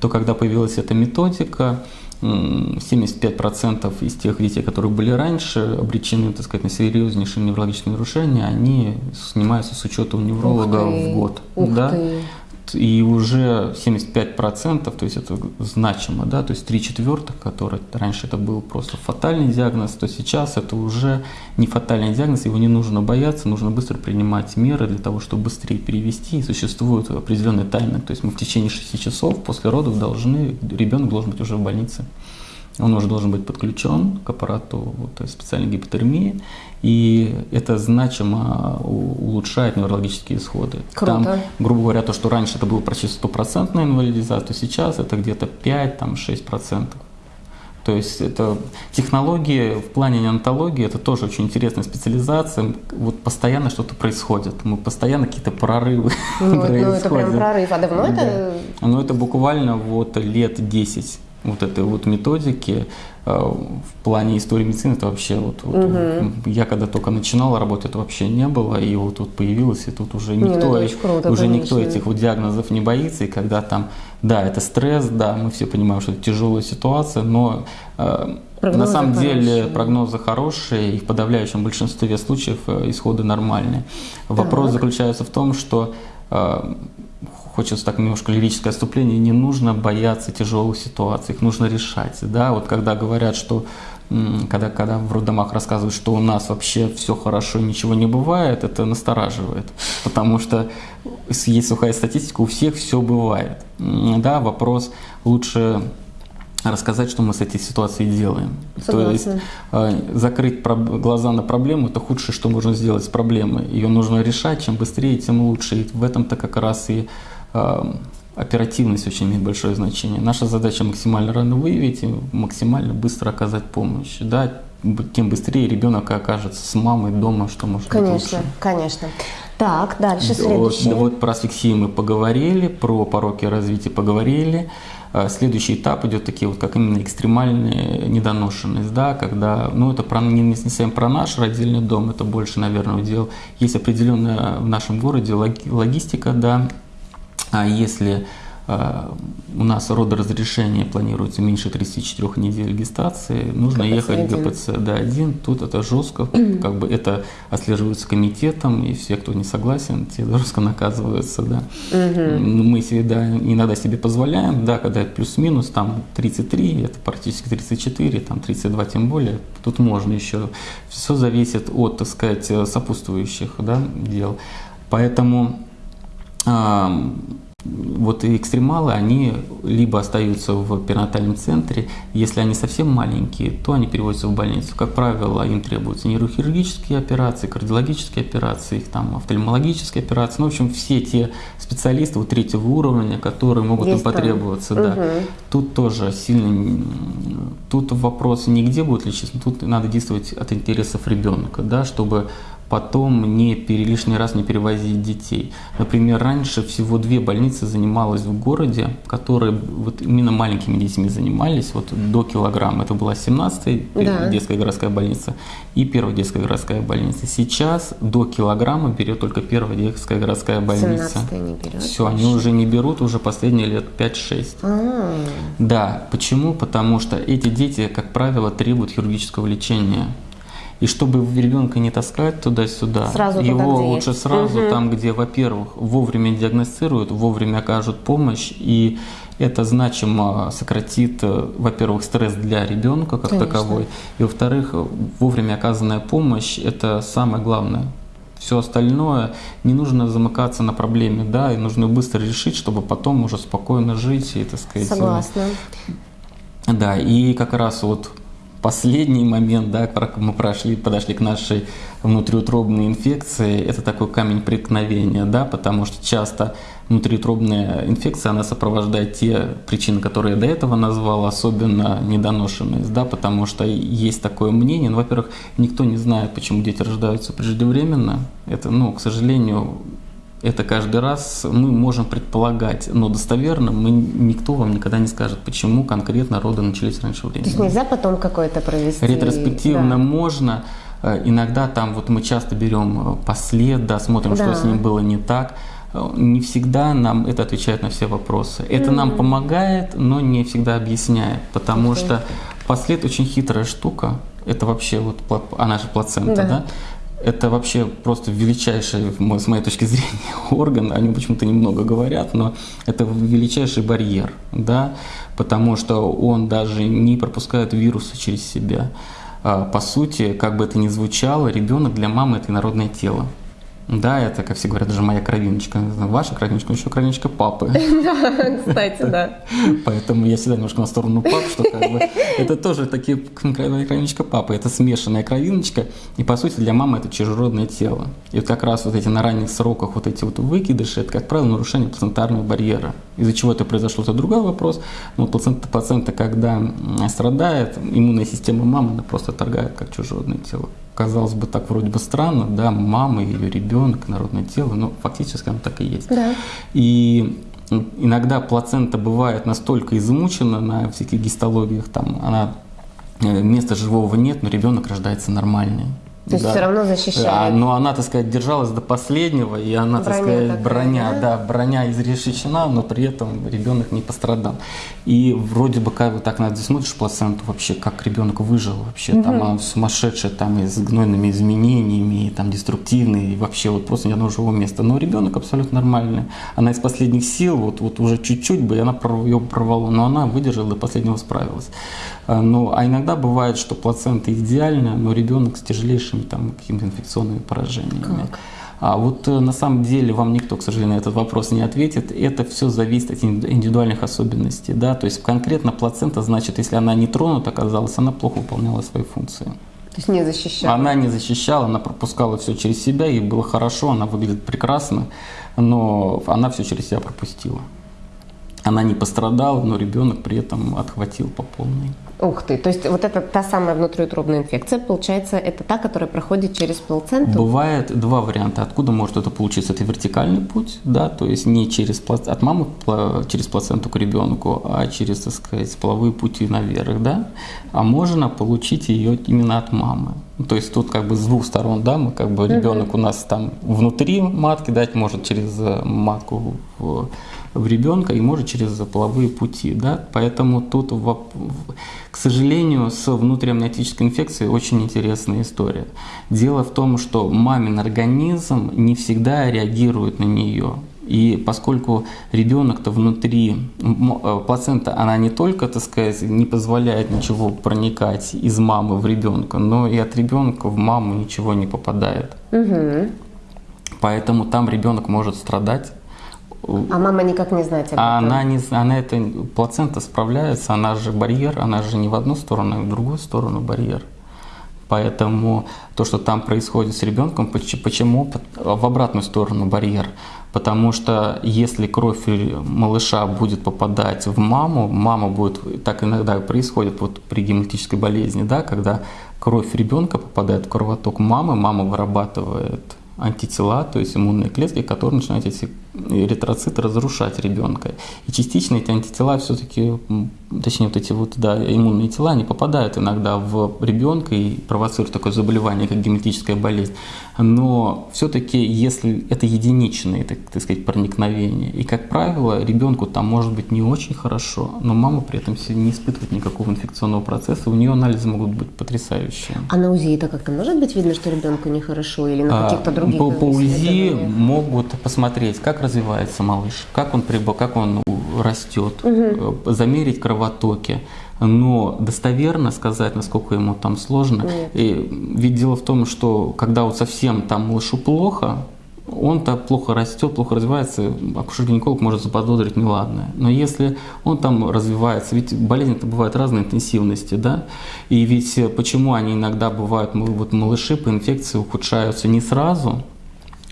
То, когда появилась эта методика, 75% из тех детей, которые были раньше обречены, так сказать, на серьезнейшие неврологические нарушения, они снимаются с учета у невролога в год. Ух да? ты и уже 75%, то есть это значимо, да, то есть 3 четвертых, которые раньше это был просто фатальный диагноз, то сейчас это уже не фатальный диагноз, его не нужно бояться, нужно быстро принимать меры для того, чтобы быстрее перевести, и существует определенный тайминг, то есть мы в течение 6 часов после родов должны, ребенок должен быть уже в больнице. Он уже должен быть подключен к аппарату вот, специальной гипотермии, и это значимо улучшает неврологические исходы. Круто. Там, грубо говоря, то, что раньше это было почти стопроцентная инвалидизация, то сейчас это где-то 5-6%. То есть это технологии в плане неонтологии, это тоже очень интересная специализация. Вот постоянно что-то происходит. Мы постоянно какие-то прорывы ну, происходят. Ну, это прям прорыв. А давно да. это? Ну, это буквально вот лет 10 вот этой вот методики э, в плане истории медицины это вообще вот, вот угу. я когда только начинала работать это вообще не было и вот тут появилось и тут уже никто не, ну, круто, уже конечно. никто этих вот диагнозов не боится и когда там да это стресс да мы все понимаем что это тяжелая ситуация но э, на самом хорошие. деле прогнозы хорошие и в подавляющем большинстве случаев э, исходы нормальные вопрос так. заключается в том что хочется так немножко лирическое отступление, не нужно бояться тяжелых ситуаций, их нужно решать. Да? Вот когда говорят, что когда, когда в роддомах рассказывают, что у нас вообще все хорошо, ничего не бывает, это настораживает. Потому что есть сухая статистика, у всех все бывает. Да, вопрос лучше рассказать, что мы с этой ситуацией делаем. Согласна. То есть э, закрыть глаза на проблему – это худшее, что можно сделать с проблемой. Ее нужно решать, чем быстрее, тем лучше. И в этом-то как раз и оперативность очень имеет большое значение. Наша задача максимально рано выявить и максимально быстро оказать помощь. Да, тем быстрее ребенок окажется с мамой дома, что может конечно, быть лучше. Конечно, Так, дальше следующее. Вот, вот про асфиксию мы поговорили, про пороки развития поговорили. Э, следующий этап идет такие вот, как именно экстремальная недоношенность, да, когда, ну, это про, не, не совсем про наш родильный дом, это больше, наверное, удел. Есть определенная в нашем городе логистика, да, а если э, у нас родоразрешение планируется меньше 34 недель гестации, нужно ГПЦ ехать в ГПЦ Д1. Тут это жестко, как бы это отслеживается комитетом, и все, кто не согласен, те жестко наказываются. Да. Мы себе, да, иногда себе позволяем, да, когда плюс-минус, там 33, это практически 34, там 32 тем более, тут можно еще. Все зависит от, так сказать, сопутствующих да, дел. Поэтому вот экстремалы, они либо остаются в перинатальном центре, если они совсем маленькие, то они переводятся в больницу. Как правило, им требуются нейрохирургические операции, кардиологические операции, их там офтальмологические операции, ну, в общем, все те специалисты вот третьего уровня, которые могут Есть им потребоваться. Да. Угу. Тут тоже сильно, тут вопрос не где будет лечиться, тут надо действовать от интересов ребенка, да, чтобы потом не пере, лишний раз не перевозить детей. Например, раньше всего две больницы занималась в городе, которые вот именно маленькими детьми занимались, вот до килограмма. Это была 17-я Да. детская городская больница и первая детская городская больница. Сейчас до килограмма берет только первая детская городская больница. 17 не берет. Все, они уже не берут уже последние лет 5-6. А, Да, почему? Потому что эти дети, как правило, требуют хирургического лечения. И чтобы ребенка не таскать туда-сюда, Сразу туда, его где лучше есть. сразу Мгм. там, где, во-первых, вовремя диагностируют, вовремя окажут помощь, и это значимо сократит, э, во-первых, стресс для ребенка как Конечно. таковой, и во-вторых, вовремя оказанная помощь – это самое главное. Все остальное не нужно замыкаться на проблеме, да, и нужно быстро решить, чтобы потом уже спокойно жить и, так сказать, э, согласна. да, и как раз вот последний момент, да, мы прошли, подошли к нашей внутриутробной инфекции, это такой камень преткновения, да, потому что часто внутриутробная инфекция, она сопровождает те причины, которые я до этого назвал, особенно недоношенность, да, потому что есть такое мнение, ну, во-первых, никто не знает, почему дети рождаются преждевременно, это, ну, к сожалению, это каждый раз мы можем предполагать, но достоверно мы, никто вам никогда не скажет, почему конкретно роды начались раньше времени. То есть нельзя потом какой-то провести... Ретроспективно да. можно. Э, Иногда там вот мы часто берем э, послед, да, смотрим, Да. что с ним было не так. Э, Не всегда нам это отвечает на все вопросы. Это нам помогает, но не всегда объясняет, потому что послед очень хитрая штука. Это вообще вот она же плацента, Да. да? Это вообще просто величайший, с моей точки зрения, орган. О нем почему-то немного говорят, но это величайший барьер, да, потому что он даже не пропускает вирусы через себя. А, По сути, как бы это ни звучало, ребенок для мамы это инородное тело. Да, это, как все говорят, даже моя кровиночка. Ваша кровиночка, еще кровиночка папы. Кстати, да. Поэтому я всегда немножко на сторону пап, что как бы это тоже такие кровиночка папы, это смешанная кровиночка, и по сути для мамы это чужеродное тело. И вот как раз вот эти на ранних сроках вот эти вот выкидыши, это как правило нарушение плацентарного барьера. Из-за чего это произошло, это другой вопрос. Но плацента, плацента когда страдает, иммунная система мамы она просто торгает как чужеродное тело. Казалось бы, так вроде бы странно, да, мама, ее ребенок, народное тело, но фактически оно так и есть. Да. И иногда плацента бывает настолько измучена на всяких гистологиях, там она э, места живого нет, но ребенок рождается нормальный. То есть все равно защищает. А, но она, так сказать, держалась до последнего, и она, так Броня сказать, такая, броня, да? да, броня изрешечена, но при этом ребенок не пострадал. И вроде бы как бы так надо смотришь плаценту вообще, как ребенок выжил вообще, там она сумасшедшая, там и с гнойными изменениями, и там деструктивный, и вообще вот просто ни одного живого места. Но ребенок абсолютно нормальный. Она из последних сил, вот, вот уже чуть-чуть бы, и она ее прорвала, но она выдержала до последнего справилась. А, Ну, а иногда бывает, что плацента идеальная, но ребенок с тяжелейшими там какими-то инфекционными поражениями. А вот э, на самом деле вам никто, к сожалению, на этот вопрос не ответит. Это все зависит от инди- индивидуальных особенностей. Да? То есть конкретно плацента, значит, если она не тронута оказалась, она плохо выполняла свои функции. То есть не защищает. Она не защищала, она пропускала все через себя, ей было хорошо, она выглядит прекрасно, но она все через себя пропустила. Она не пострадала, но ребенок при этом отхватил по полной. Ух ты, то есть вот это та самая внутриутробная инфекция, получается, это та, которая проходит через плаценту? Бывает два варианта, откуда может это получиться. Это вертикальный путь, да, то есть не через плац- от мамы через плаценту к ребенку, а через, так сказать, половые пути наверх, да. А можно получить ее именно от мамы. То есть тут как бы с двух сторон, да, мы как бы ребенок у нас там внутри матки дать может через э, матку в, в ребенка и может через половые пути, да. Поэтому тут, в- к сожалению, с внутриамниотической инфекцией очень интересная история. Дело в том, что мамин организм не всегда реагирует на нее. И поскольку ребенок-то внутри, э, плацента, она не только, так сказать, не позволяет ничего проникать из мамы в ребенка, но и от ребенка в маму ничего не попадает. Мгм. Поэтому там ребенок может страдать. А мама никак не знает об А этом? она, не, она это, плацента справляется, она же барьер, она же не в одну сторону, а в другую сторону барьер. Поэтому то, что там происходит с ребенком, почему в обратную сторону барьер? Потому что если кровь малыша будет попадать в маму, мама будет, так иногда происходит вот при гематической болезни, да, когда кровь ребенка попадает в кровоток мамы, мама вырабатывает антитела, то есть иммунные клетки, которые начинают эти эритроциты разрушать ребенка. И частично эти антитела все-таки, точнее вот эти вот да, иммунные тела, они попадают иногда в ребенка и провоцируют такое заболевание, как гематическая болезнь. Но все-таки, если это единичные, так, так сказать, проникновения, и, как правило, ребенку там может быть не очень хорошо, но мама при этом не испытывает никакого инфекционного процесса, у нее анализы могут быть потрясающие. А на УЗИ это как-то может быть видно, что ребенку нехорошо или на каких-то других? По, по УЗИ могут посмотреть, как развивается малыш, как он, прибыл, как он растет, угу. замерить кровотоки. Но достоверно сказать, насколько ему там сложно. Нет. И, ведь дело в том, что когда вот совсем там малышу плохо, он-то плохо растет, плохо развивается, акушер-гинеколог может заподозрить неладное. Но если он там развивается, ведь болезни-то бывают разной интенсивности, да, и ведь почему они иногда бывают, вот малыши по инфекции ухудшаются не сразу,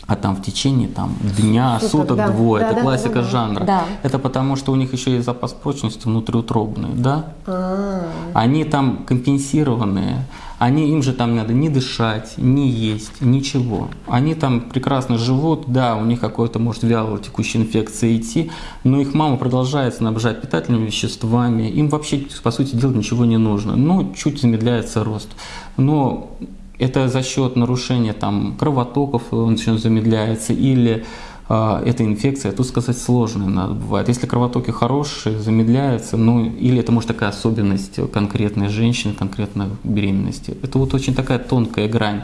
а там в течение там, дня, Суток, суток да. двое. Да, это да, классика да, жанра. Да. Это потому, что у них еще есть запас прочности внутриутробный, да? А-а-а. Они там компенсированные, они, им же там надо не дышать, не есть, ничего. Они там прекрасно живут, да, у них какой-то, может, вялая текущая инфекция идти, но их мама продолжает снабжать питательными веществами, им вообще, по сути дела, ничего не нужно. Ну, чуть замедляется рост. Но это за счет нарушения там, кровотоков он начнет замедляется или э, эта инфекция, тут сказать сложно надо бывает. Если кровотоки хорошие, замедляются, ну или это может такая особенность конкретной женщины, конкретной беременности. Это вот очень такая тонкая грань.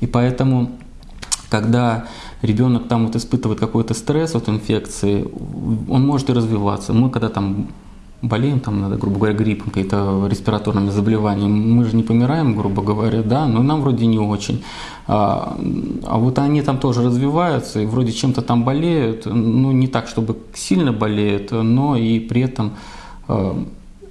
И поэтому, когда ребенок там вот испытывает какой-то стресс от инфекции, он может и развиваться. Мы когда там болеем, там, надо, грубо говоря, гриппом, какие-то респираторными заболеваниями, мы же не помираем, грубо говоря, да, но нам вроде не очень. А, а вот они там тоже развиваются и вроде чем-то там болеют, ну не так, чтобы сильно болеют, но и при этом а,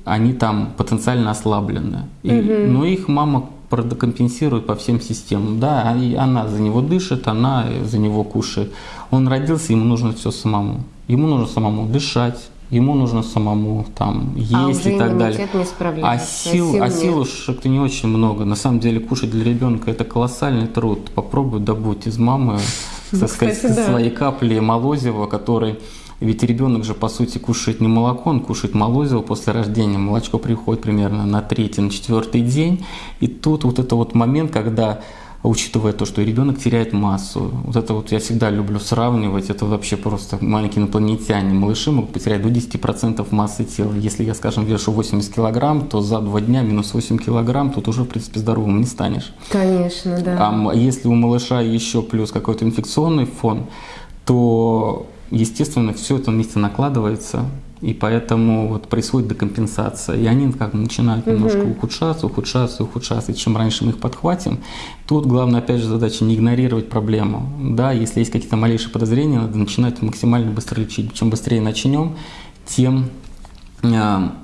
они там потенциально ослаблены. И, угу. Но их мама компенсирует по всем системам. Да, и она за него дышит, она за него кушает. Он родился, ему нужно все самому. Ему нужно самому дышать, ему нужно самому там а есть а и так далее. Не а сил, а сил уж как-то не очень много. На самом деле кушать для ребенка это колоссальный труд. Попробуй добудь из мамы, ну, так сказать, Кстати, да. свои капли молозива, который ведь ребенок же, по сути, кушает не молоко, он кушает молозиво после рождения. Молочко приходит примерно на третий, на четвертый день. И тут вот это вот момент, когда учитывая то, что ребенок теряет массу. Вот это вот я всегда люблю сравнивать, это вообще просто маленькие инопланетяне. Малыши могут потерять до 10% массы тела. Если я, скажем, вешу 80 килограмм, то за два дня минус 8 килограмм, тут уже, в принципе, здоровым не станешь. Конечно, да. А если у малыша еще плюс какой-то инфекционный фон, то, естественно, все это вместе накладывается, и поэтому вот происходит декомпенсация. И они как начинают угу. немножко ухудшаться, ухудшаться, ухудшаться. И чем раньше мы их подхватим, тут главное, опять же, задача не игнорировать проблему. Да, если есть какие-то малейшие подозрения, надо начинать максимально быстро лечить. Чем быстрее начнем, тем а,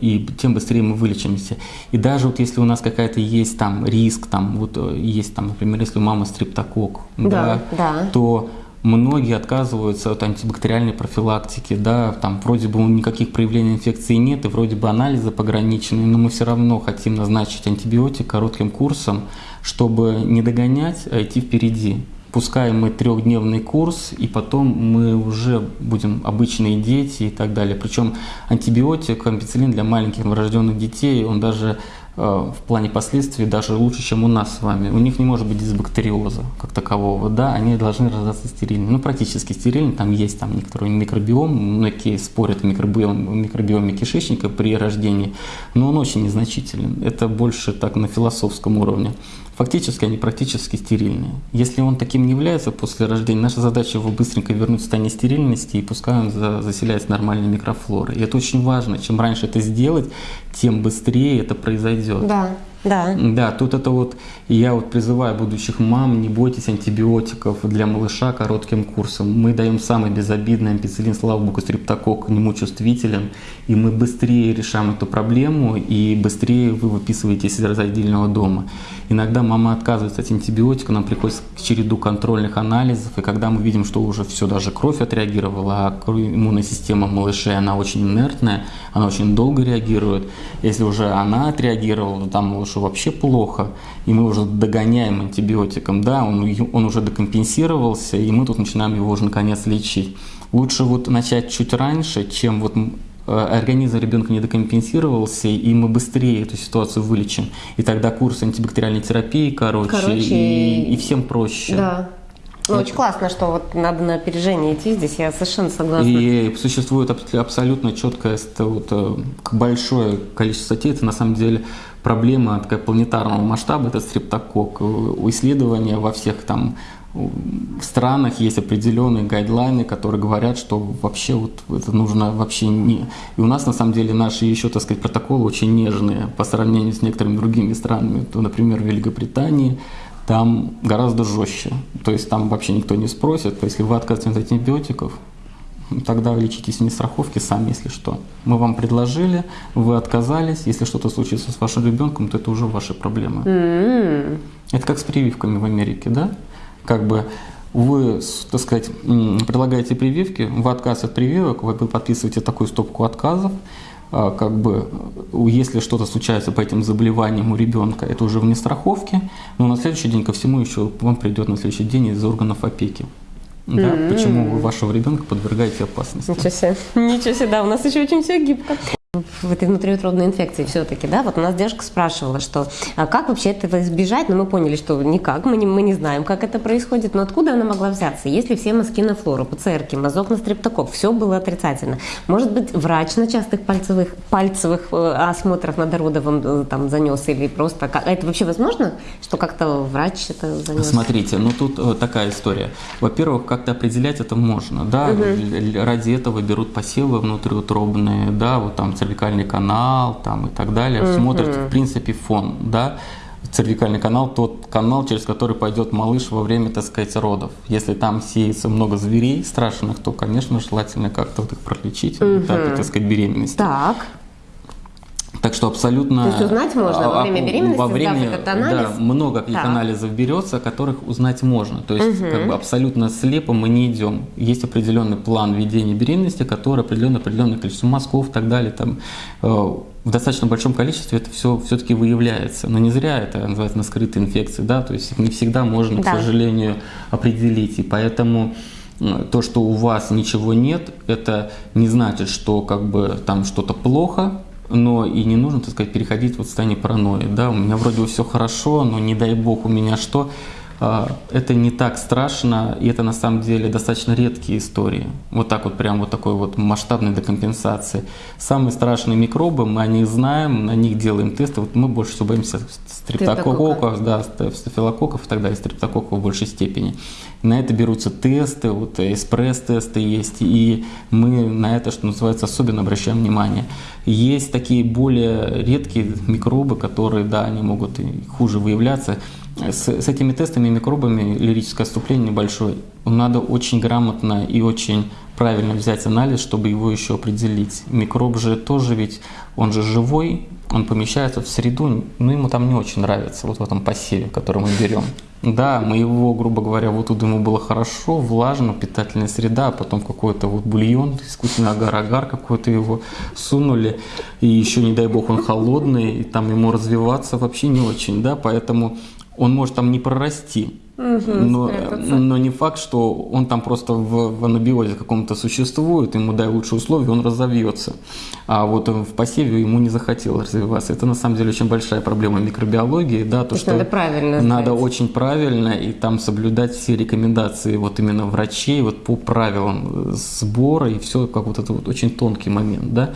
и тем быстрее мы вылечимся. И даже вот если у нас какая-то есть там риск, там вот э, есть там, например, если у мамы стриптокок, да, да, да. то многие отказываются от антибактериальной профилактики, да, там вроде бы никаких проявлений инфекции нет, и вроде бы анализы пограничены, но мы все равно хотим назначить антибиотик коротким курсом, чтобы не догонять, а идти впереди. Пускай мы трехдневный курс, и потом мы уже будем обычные дети и так далее. Причем антибиотик, ампицилин для маленьких новорожденных детей, он даже в плане последствий даже лучше, чем у нас с вами. У них не может быть дисбактериоза как такового, да, они должны рождаться стерильными, ну практически стерильными, там есть там некоторый микробиом, многие спорят о микробиом, микробиоме кишечника при рождении, но он очень незначителен, это больше так на философском уровне. Фактически они практически стерильные. Если он таким не является после рождения, наша задача его быстренько вернуть в состояние стерильности и пускай он заселяется нормальной микрофлорой. И это очень важно. Чем раньше это сделать, тем быстрее это произойдет. Да. Да. Да, тут это вот, я вот призываю будущих мам, не бойтесь антибиотиков для малыша коротким курсом. Мы даем самый безобидный ампицилин, слава богу, стрептокок к нему чувствителен, и мы быстрее решаем эту проблему, и быстрее вы выписываетесь из отдельного дома. Иногда мама отказывается от антибиотика, нам приходится к череду контрольных анализов, и когда мы видим, что уже все, даже кровь отреагировала, а иммунная система малышей, она очень инертная, она очень долго реагирует. Если уже она отреагировала, то там малышу вообще плохо, и мы уже догоняем антибиотиком, да, он, он уже декомпенсировался, и мы тут начинаем его уже наконец лечить. Лучше вот начать чуть раньше, чем вот Э, организм ребенка не докомпенсировался, и мы быстрее эту ситуацию вылечим. И тогда курс антибактериальной терапии короче, короче и, и всем проще. Да. Ну, очень классно, что вот надо на опережение идти здесь, я совершенно согласна. И существует абсолютно четкое вот, э, большое количество статей, это на самом деле проблема такая планетарного масштаба, это стрептокок. У исследования во всех там в странах есть определенные гайдлайны, которые говорят, что вообще вот это нужно вообще не... И у нас на самом деле наши еще, так сказать, протоколы очень нежные по сравнению с некоторыми другими странами. То, например, в Великобритании там гораздо жестче. То есть там вообще никто не спросит. Есть, если вы отказываетесь от антибиотиков, тогда лечитесь вне страховки сами, если что. Мы вам предложили, вы отказались. Если что-то случится с вашим ребенком, то это уже ваши проблемы. Mm-hmm. Это как с прививками в Америке, да? как бы вы, так сказать, предлагаете прививки, в отказ от прививок, вы подписываете такую стопку отказов, а, как бы, если что-то случается по этим заболеваниям у ребенка, это уже вне страховки, но на следующий день ко всему еще вам придет на следующий день из органов опеки. Да? Mm-hmm. Почему вы вашего ребенка подвергаете опасности? Ничего себе. Ничего себе, да, у нас еще очень все гибко в этой внутриутробной инфекции все-таки, да, вот у нас девушка спрашивала, что а как вообще этого избежать, но мы поняли, что никак, мы не, мы не знаем, как это происходит, но откуда она могла взяться, если все мазки на флору, ПЦРки, мазок на стрептокок, все было отрицательно. Может быть, врач на частых пальцевых, пальцевых э, осмотрах на родовом э, там занес или просто, как, это вообще возможно, что как-то врач это занес? Смотрите, ну тут э, такая история. Во-первых, как-то определять это можно, да, угу. ради этого берут посевы внутриутробные, да, вот там цервикальный канал там, и так далее, mm-hmm. смотрит, в принципе, фон, да, цервикальный канал, тот канал, через который пойдет малыш во время, так сказать, родов. Если там сеется много зверей страшных, то, конечно, желательно как-то вот их пролечить, mm-hmm. так, так сказать, беременности. Так. Так что абсолютно... То есть узнать можно во время беременности, во время, этот анализ? Да, много каких так. анализов берется, которых узнать можно. То есть угу. как бы абсолютно слепо мы не идем. Есть определенный план ведения беременности, который определенное определенное количество мазков и так далее. Там, э, в достаточно большом количестве это все все-таки выявляется. Но не зря это называется на скрытые инфекции, да, то есть не всегда можно, да. к сожалению, определить. И поэтому э, то, что у вас ничего нет, это не значит, что как бы там что-то плохо, но и не нужно, так сказать, переходить вот в состояние паранойи. Да, у меня вроде бы все хорошо, но не дай бог у меня что. А, это не так страшно, и это на самом деле достаточно редкие истории. Вот так вот, прям вот такой вот масштабной декомпенсации. Самые страшные микробы, мы о них знаем, на них делаем тесты. Вот мы больше всего боимся стрептококков, да, стафилококков и так далее, стрептококков в большей степени. На это берутся тесты, вот экспресс-тесты есть, и мы на это, что называется, особенно обращаем внимание. Есть такие более редкие микробы, которые, да, они могут и хуже выявляться. С, с этими тестами и микробами лирическое отступление небольшое. Надо очень грамотно и очень правильно взять анализ, чтобы его еще определить. Микроб же тоже ведь, он же живой, он помещается в среду, но ему там не очень нравится, вот в этом посеве, который мы берем. Да, мы его, грубо говоря, вот тут ему было хорошо, влажно, питательная среда, а потом какой-то вот бульон, искусственный агар-агар какой-то его сунули, и еще, не дай бог, он холодный, и там ему развиваться вообще не очень, да, поэтому он может там не прорасти, Угу, но, но не факт, что он там просто в, в анабиозе каком-то существует, ему дай лучшие условия, он разовьется. А вот в посеве ему не захотелось развиваться. Это на самом деле очень большая проблема микробиологии, да, то, то что надо правильно надо знать. очень правильно и там соблюдать все рекомендации вот именно врачей вот по правилам сбора и все как вот это вот очень тонкий момент, да.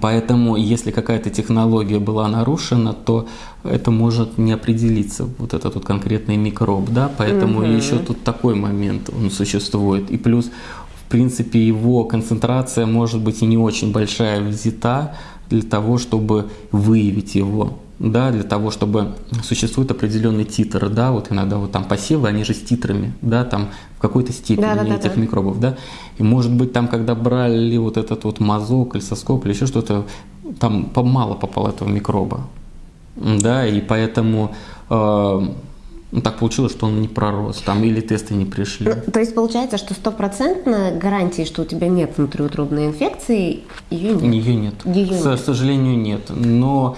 Поэтому, если какая-то технология была нарушена, то это может не определиться, вот этот вот конкретный микроб, да, поэтому угу. еще тут такой момент он существует. И плюс, в принципе, его концентрация может быть и не очень большая взята для того, чтобы выявить его. Да, для того, чтобы существует определенный титр, да, вот иногда вот там посевы, они же с титрами, да, там в какой-то степени Да, да, да, этих да. микробов, да, и может быть там, когда брали вот этот вот мазок, кальцоскоп или еще что-то, там мало попало этого микроба, да, и поэтому э, ну, так получилось, что он не пророс, там или тесты не пришли. Ну, то есть получается, что стопроцентно гарантии, что у тебя нет внутриутробной инфекции, ее нет. Ее нет. Её К нет. сожалению, нет. Но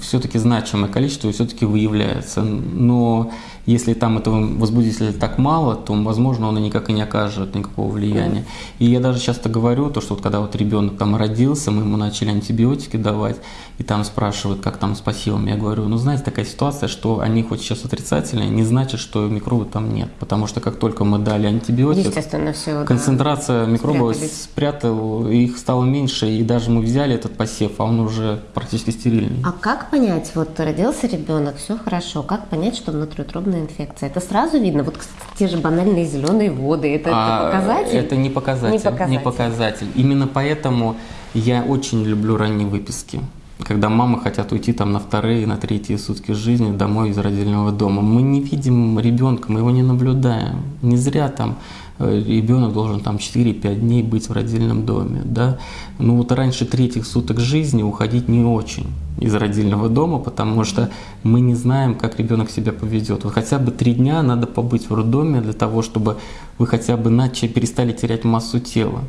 все-таки значимое количество все-таки выявляется. Но если там этого возбудителя так мало, то, возможно, он и никак и не окажет никакого влияния. И я даже часто говорю, то, что вот когда вот ребенок там родился, мы ему начали антибиотики давать, и там спрашивают, как там с пассивом. Я говорю, ну, знаете, такая ситуация, что они хоть сейчас отрицательные, не значит, что микробы там нет. Потому что как только мы дали антибиотик, все. Концентрация микробов спрятал, их стало меньше, и даже мы взяли этот посев, а он уже практически стерильный. А как понять, вот родился ребенок, все хорошо, как понять, что внутриутробная инфекция? Это сразу видно, вот те же банальные зеленые воды, это, это А, показатель? Это не показатель, Не показатель. показатель. Именно поэтому я очень люблю ранние выписки. Когда мамы хотят уйти там на вторые, на третьи сутки жизни домой из родильного дома. Мы не видим ребенка, мы его не наблюдаем. Не зря там э, ребенок должен там 4-5 дней быть в родильном доме. Да? Ну вот раньше третьих суток жизни уходить не очень из родильного дома, потому что мы не знаем, как ребенок себя поведет. Вот хотя бы три дня надо побыть в роддоме для того, чтобы вы хотя бы начали, перестали терять массу тела.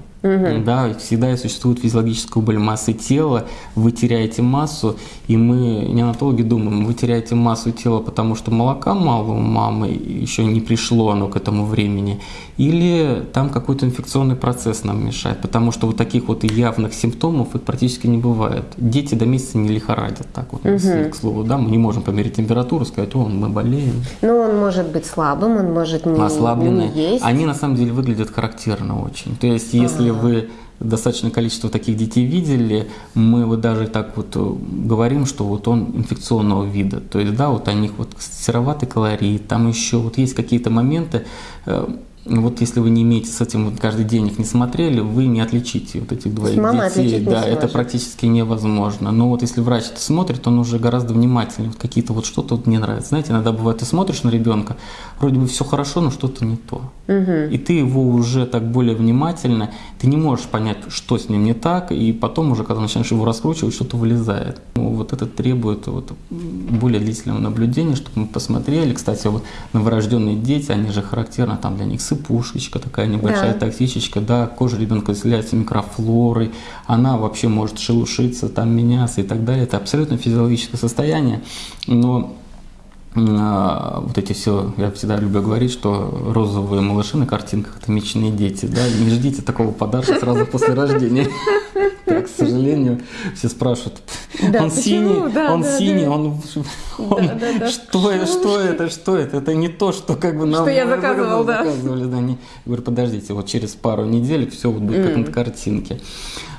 Да, и всегда существует физиологическая убыль массы тела, вы теряете массу, и мы, неонатологи, думаем, вы теряете массу тела, потому что молока мало у мамы, еще не пришло оно к этому времени, или там какой-то инфекционный процесс нам мешает, потому что вот таких вот явных симптомов их практически не бывает. Дети до месяца не лихорадят, так вот, если, к слову, да, мы не можем померить температуру, сказать, о, мы болеем. Ну, он может быть слабым, он может не, ослабленные, не есть. они на самом деле выглядят характерно очень. То есть, если вы достаточное количество таких детей видели, мы вот даже так вот э, говорим, что вот он инфекционного вида. То есть, да, вот у них вот сероватый колорит, там еще вот есть какие-то моменты, э, вот если вы не имеете с этим вот каждый день их не смотрели, вы не отличите вот этих двоих мама детей. да, это сможет. практически невозможно. Но вот если врач это смотрит, он уже гораздо внимательнее. Вот какие-то вот что-то вот не нравится. Знаете, иногда бывает, ты смотришь на ребенка, вроде бы все хорошо, но что-то не то. И ты его уже так более внимательно, ты не можешь понять, что с ним не так, и потом уже, когда начинаешь его раскручивать, что-то вылезает. Ну, вот это требует вот более длительного наблюдения, чтобы мы посмотрели. Кстати, вот новорожденные дети, они же характерно, там для них сыпушечка такая небольшая, Да. токсичечка, да, кожа ребенка заселяется микрофлорой, она вообще может шелушиться, там меняться и так далее. Это абсолютно физиологическое состояние, но вот эти все, я всегда люблю говорить, что розовые малыши на картинках это мечные дети, да, не ждите такого подарка сразу после рождения. Так, к сожалению, все спрашивают, он синий, он синий, он, что, это, что это, что это, это не то, что как бы нам Что я заказывал, да. заказывали, да, Я говорю, подождите, вот через пару недель все будет как на картинке.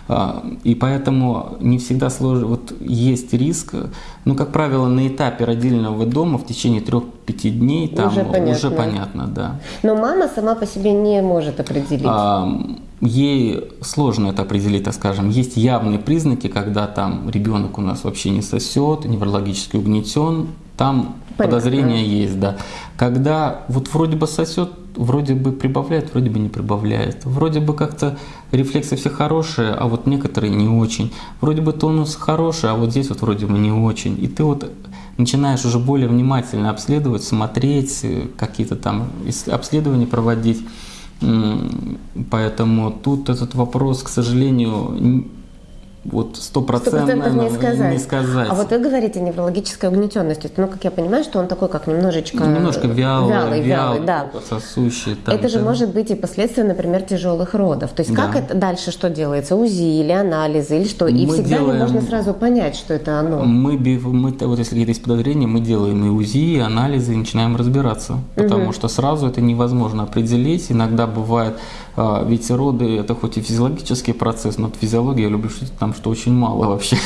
А, И поэтому не всегда сложно, вот есть риск, ну, как правило, на этапе родильного дома в течение 3-5 дней там Уже понятно. уже понятно, да. Но мама сама по себе не может определить. А, Ей сложно это определить, так скажем. Есть явные признаки, когда там ребенок у нас вообще не сосет, неврологически угнетен, там Понятно. подозрения есть, да. Когда вот вроде бы сосет, вроде бы прибавляет, вроде бы не прибавляет. Вроде бы как-то рефлексы все хорошие, а вот некоторые не очень. Вроде бы тонус хороший, а вот здесь вот вроде бы не очень. И ты вот начинаешь уже более внимательно обследовать, смотреть, э, какие-то там обследования проводить. Поэтому тут этот вопрос, к сожалению, вот Сто стопроцентно процентов не сказать. не сказать. А вот вы говорите неврологическая угнетенность. То есть, ну, как я понимаю, что он такой, как немножечко... Немножко вялый, вялый, вялый, да. сосущий. там, это же да. может быть и последствия, например, тяжелых родов. То есть как Да. это дальше что делается? УЗИ или анализы или что? И Мы всегда ли делаем- можно сразу понять, что это оно? Мы, мы, вот если есть подозрения, мы делаем и УЗИ, и анализы, и начинаем разбираться. Потому что сразу это невозможно определить. Иногда бывает, ведь роды это хоть и физиологический процесс, но от физиологии я люблю шутить там, что очень мало вообще.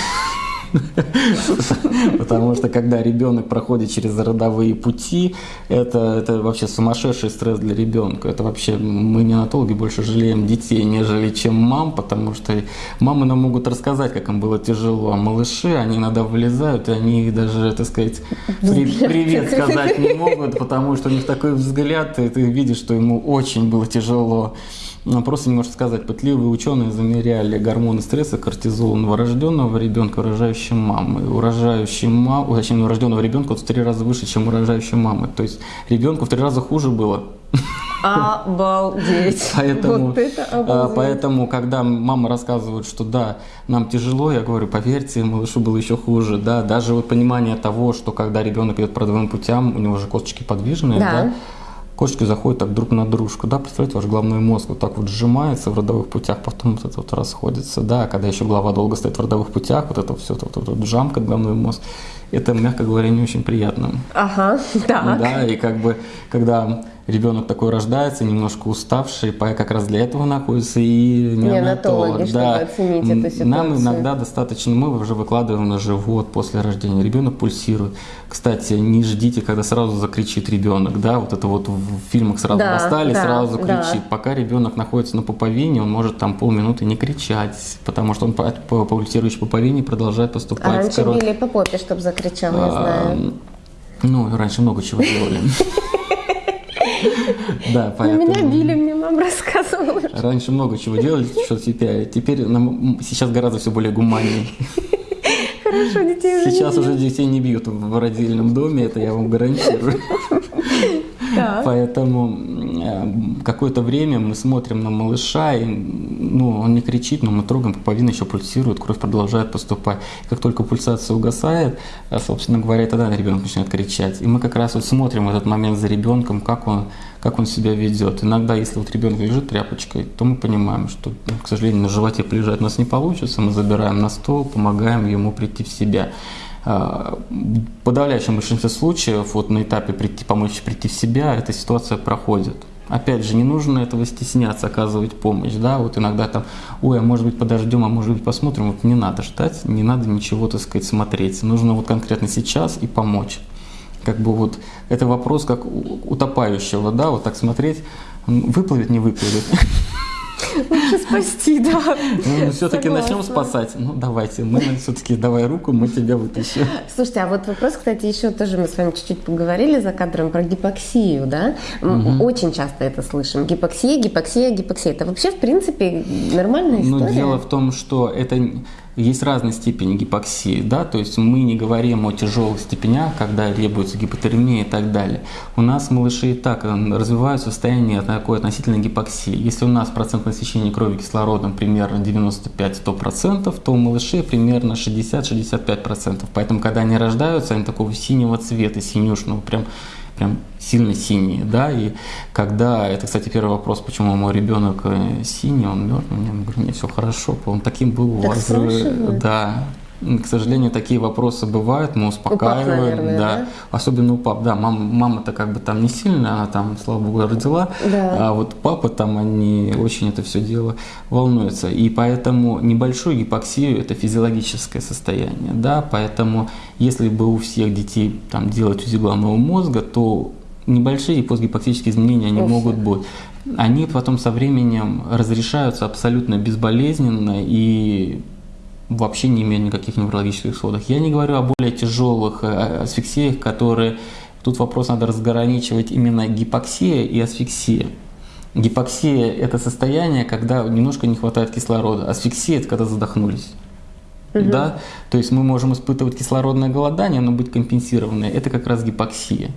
Потому что когда ребенок проходит через родовые пути, это, это вообще сумасшедший стресс для ребенка. Это вообще мы неонатологи больше жалеем детей, нежели чем мам, потому что мамы нам могут рассказать, как им было тяжело, а малыши, они иногда вылезают, и они даже, так сказать, привет сказать не могут, потому что у них такой взгляд, и ты видишь, что ему очень было тяжело. Просто не может сказать, пытливые ученые замеряли гормоны стресса, кортизол новорожденного ребенка, рожающей мамы. У рожающей мамы, точнее, у рожденного ребенка в три раза выше, чем у рожающей мамы. То есть ребенку в три раза хуже было. Обалдеть. Поэтому, вот это а, обалдеть. поэтому, когда мама рассказывает, что да, нам тяжело, я говорю, поверьте, малышу было еще хуже. Да, даже вот понимание того, что когда ребенок идет по родовым путям, у него же косточки подвижные, да, да Кошечки заходят так друг на дружку, да, представляете, ваш головной мозг вот так вот сжимается в родовых путях, потом вот это вот расходится, да, когда еще голова долго стоит в родовых путях, вот это все, вот, вот, вот жамкает головной мозг, это, мягко говоря, не очень приятно. Ага, так. Да, и как бы, когда ребенок такой рождается, немножко уставший, как раз для этого находится и неонатолог. да. оценить эту ситуацию. Нам иногда достаточно, мы уже выкладываем на живот после рождения, ребенок пульсирует. Кстати, не ждите, когда сразу закричит ребенок, да, вот это вот в фильмах сразу да, достали, да, сразу кричит. Да. Пока ребенок находится на пуповине, он может там полминуты не кричать, потому что он по, по пульсирующей пуповине продолжает поступать. А раньше били по попе, чтобы закричал, я знаю. Ну, раньше много чего делали. Да, поэтому... Меня били, мне мама рассказывала. Раньше много чего делали, что теперь. Теперь нам сейчас гораздо все более гуманнее. Хорошо, детей уже Сейчас уже детей не бьют в родильном доме, это я вам гарантирую. Поэтому э, какое-то время мы смотрим на малыша, и, ну, он не кричит, но мы трогаем, пуповина еще пульсирует, кровь продолжает поступать. Как только пульсация угасает, э, собственно говоря, тогда ребенок начинает кричать. И мы как раз вот смотрим в этот момент за ребенком, как он, как он себя ведет. Иногда, если вот ребенок лежит тряпочкой, то мы понимаем, что, ну, к сожалению, на животе полежать у нас не получится, мы забираем на стол, помогаем ему прийти в себя. В подавляющем большинстве случаев вот на этапе прийти, помочь прийти в себя эта ситуация проходит. Опять же, не нужно этого стесняться, оказывать помощь, да, вот иногда там, ой, а может быть подождем, а может быть посмотрим, вот не надо ждать, не надо ничего, так сказать, смотреть, нужно вот конкретно сейчас и помочь. Как бы вот это вопрос как утопающего, да, вот так смотреть, выплывет, не выплывет. Лучше спасти, да. Ну, все-таки начнем спасать. Ну, давайте, мы все-таки давай руку, мы тебя вытащим. Слушайте, а вот вопрос, кстати, еще тоже мы с вами чуть-чуть поговорили за кадром про гипоксию, да? Угу. Очень часто это слышим. Гипоксия, гипоксия, гипоксия. Это вообще, в принципе, нормальная история? Ну, дело в том, что это есть разные степени гипоксии, да, то есть мы не говорим о тяжелых степенях, когда требуется гипотермия и так далее. У нас малыши и так развиваются в состоянии такой относительной гипоксии. Если у нас процент насыщения крови кислородом примерно 95-100%, то у малышей примерно 60-65%. Поэтому, когда они рождаются, они такого синего цвета, синюшного, прям прям сильно синие, да, и когда, это, кстати, первый вопрос, почему мой ребенок э, синий, он мертвый, я говорю, мне все хорошо, он таким был у вас, да, к сожалению, такие вопросы бывают, мы успокаиваем, у пап, наверное, да. да, особенно у пап, да, мам, мама-то как бы там не сильная, она там, слава богу, родила, да. а вот папа там, они очень это все дело волнуются, и поэтому небольшую гипоксию это физиологическое состояние, да, поэтому если бы у всех детей там делать УЗИ головного мозга, то небольшие постгипоксические изменения они могут быть. Они потом со временем разрешаются абсолютно безболезненно и вообще не имеют никаких неврологических исходов. Я не говорю о более тяжелых э, асфиксиях, которые... Тут вопрос надо разграничивать именно гипоксия и асфиксия. Гипоксия – это состояние, когда немножко не хватает кислорода. Асфиксия – это когда задохнулись. Угу. Да? То есть мы можем испытывать кислородное голодание, но быть компенсированное. Это как раз гипоксия.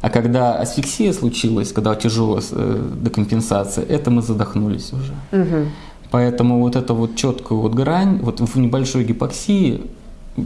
А когда асфиксия случилась, когда тяжелая э, декомпенсация, это мы задохнулись уже. Угу. Поэтому вот эта вот четкую вот грань, вот в небольшой гипоксии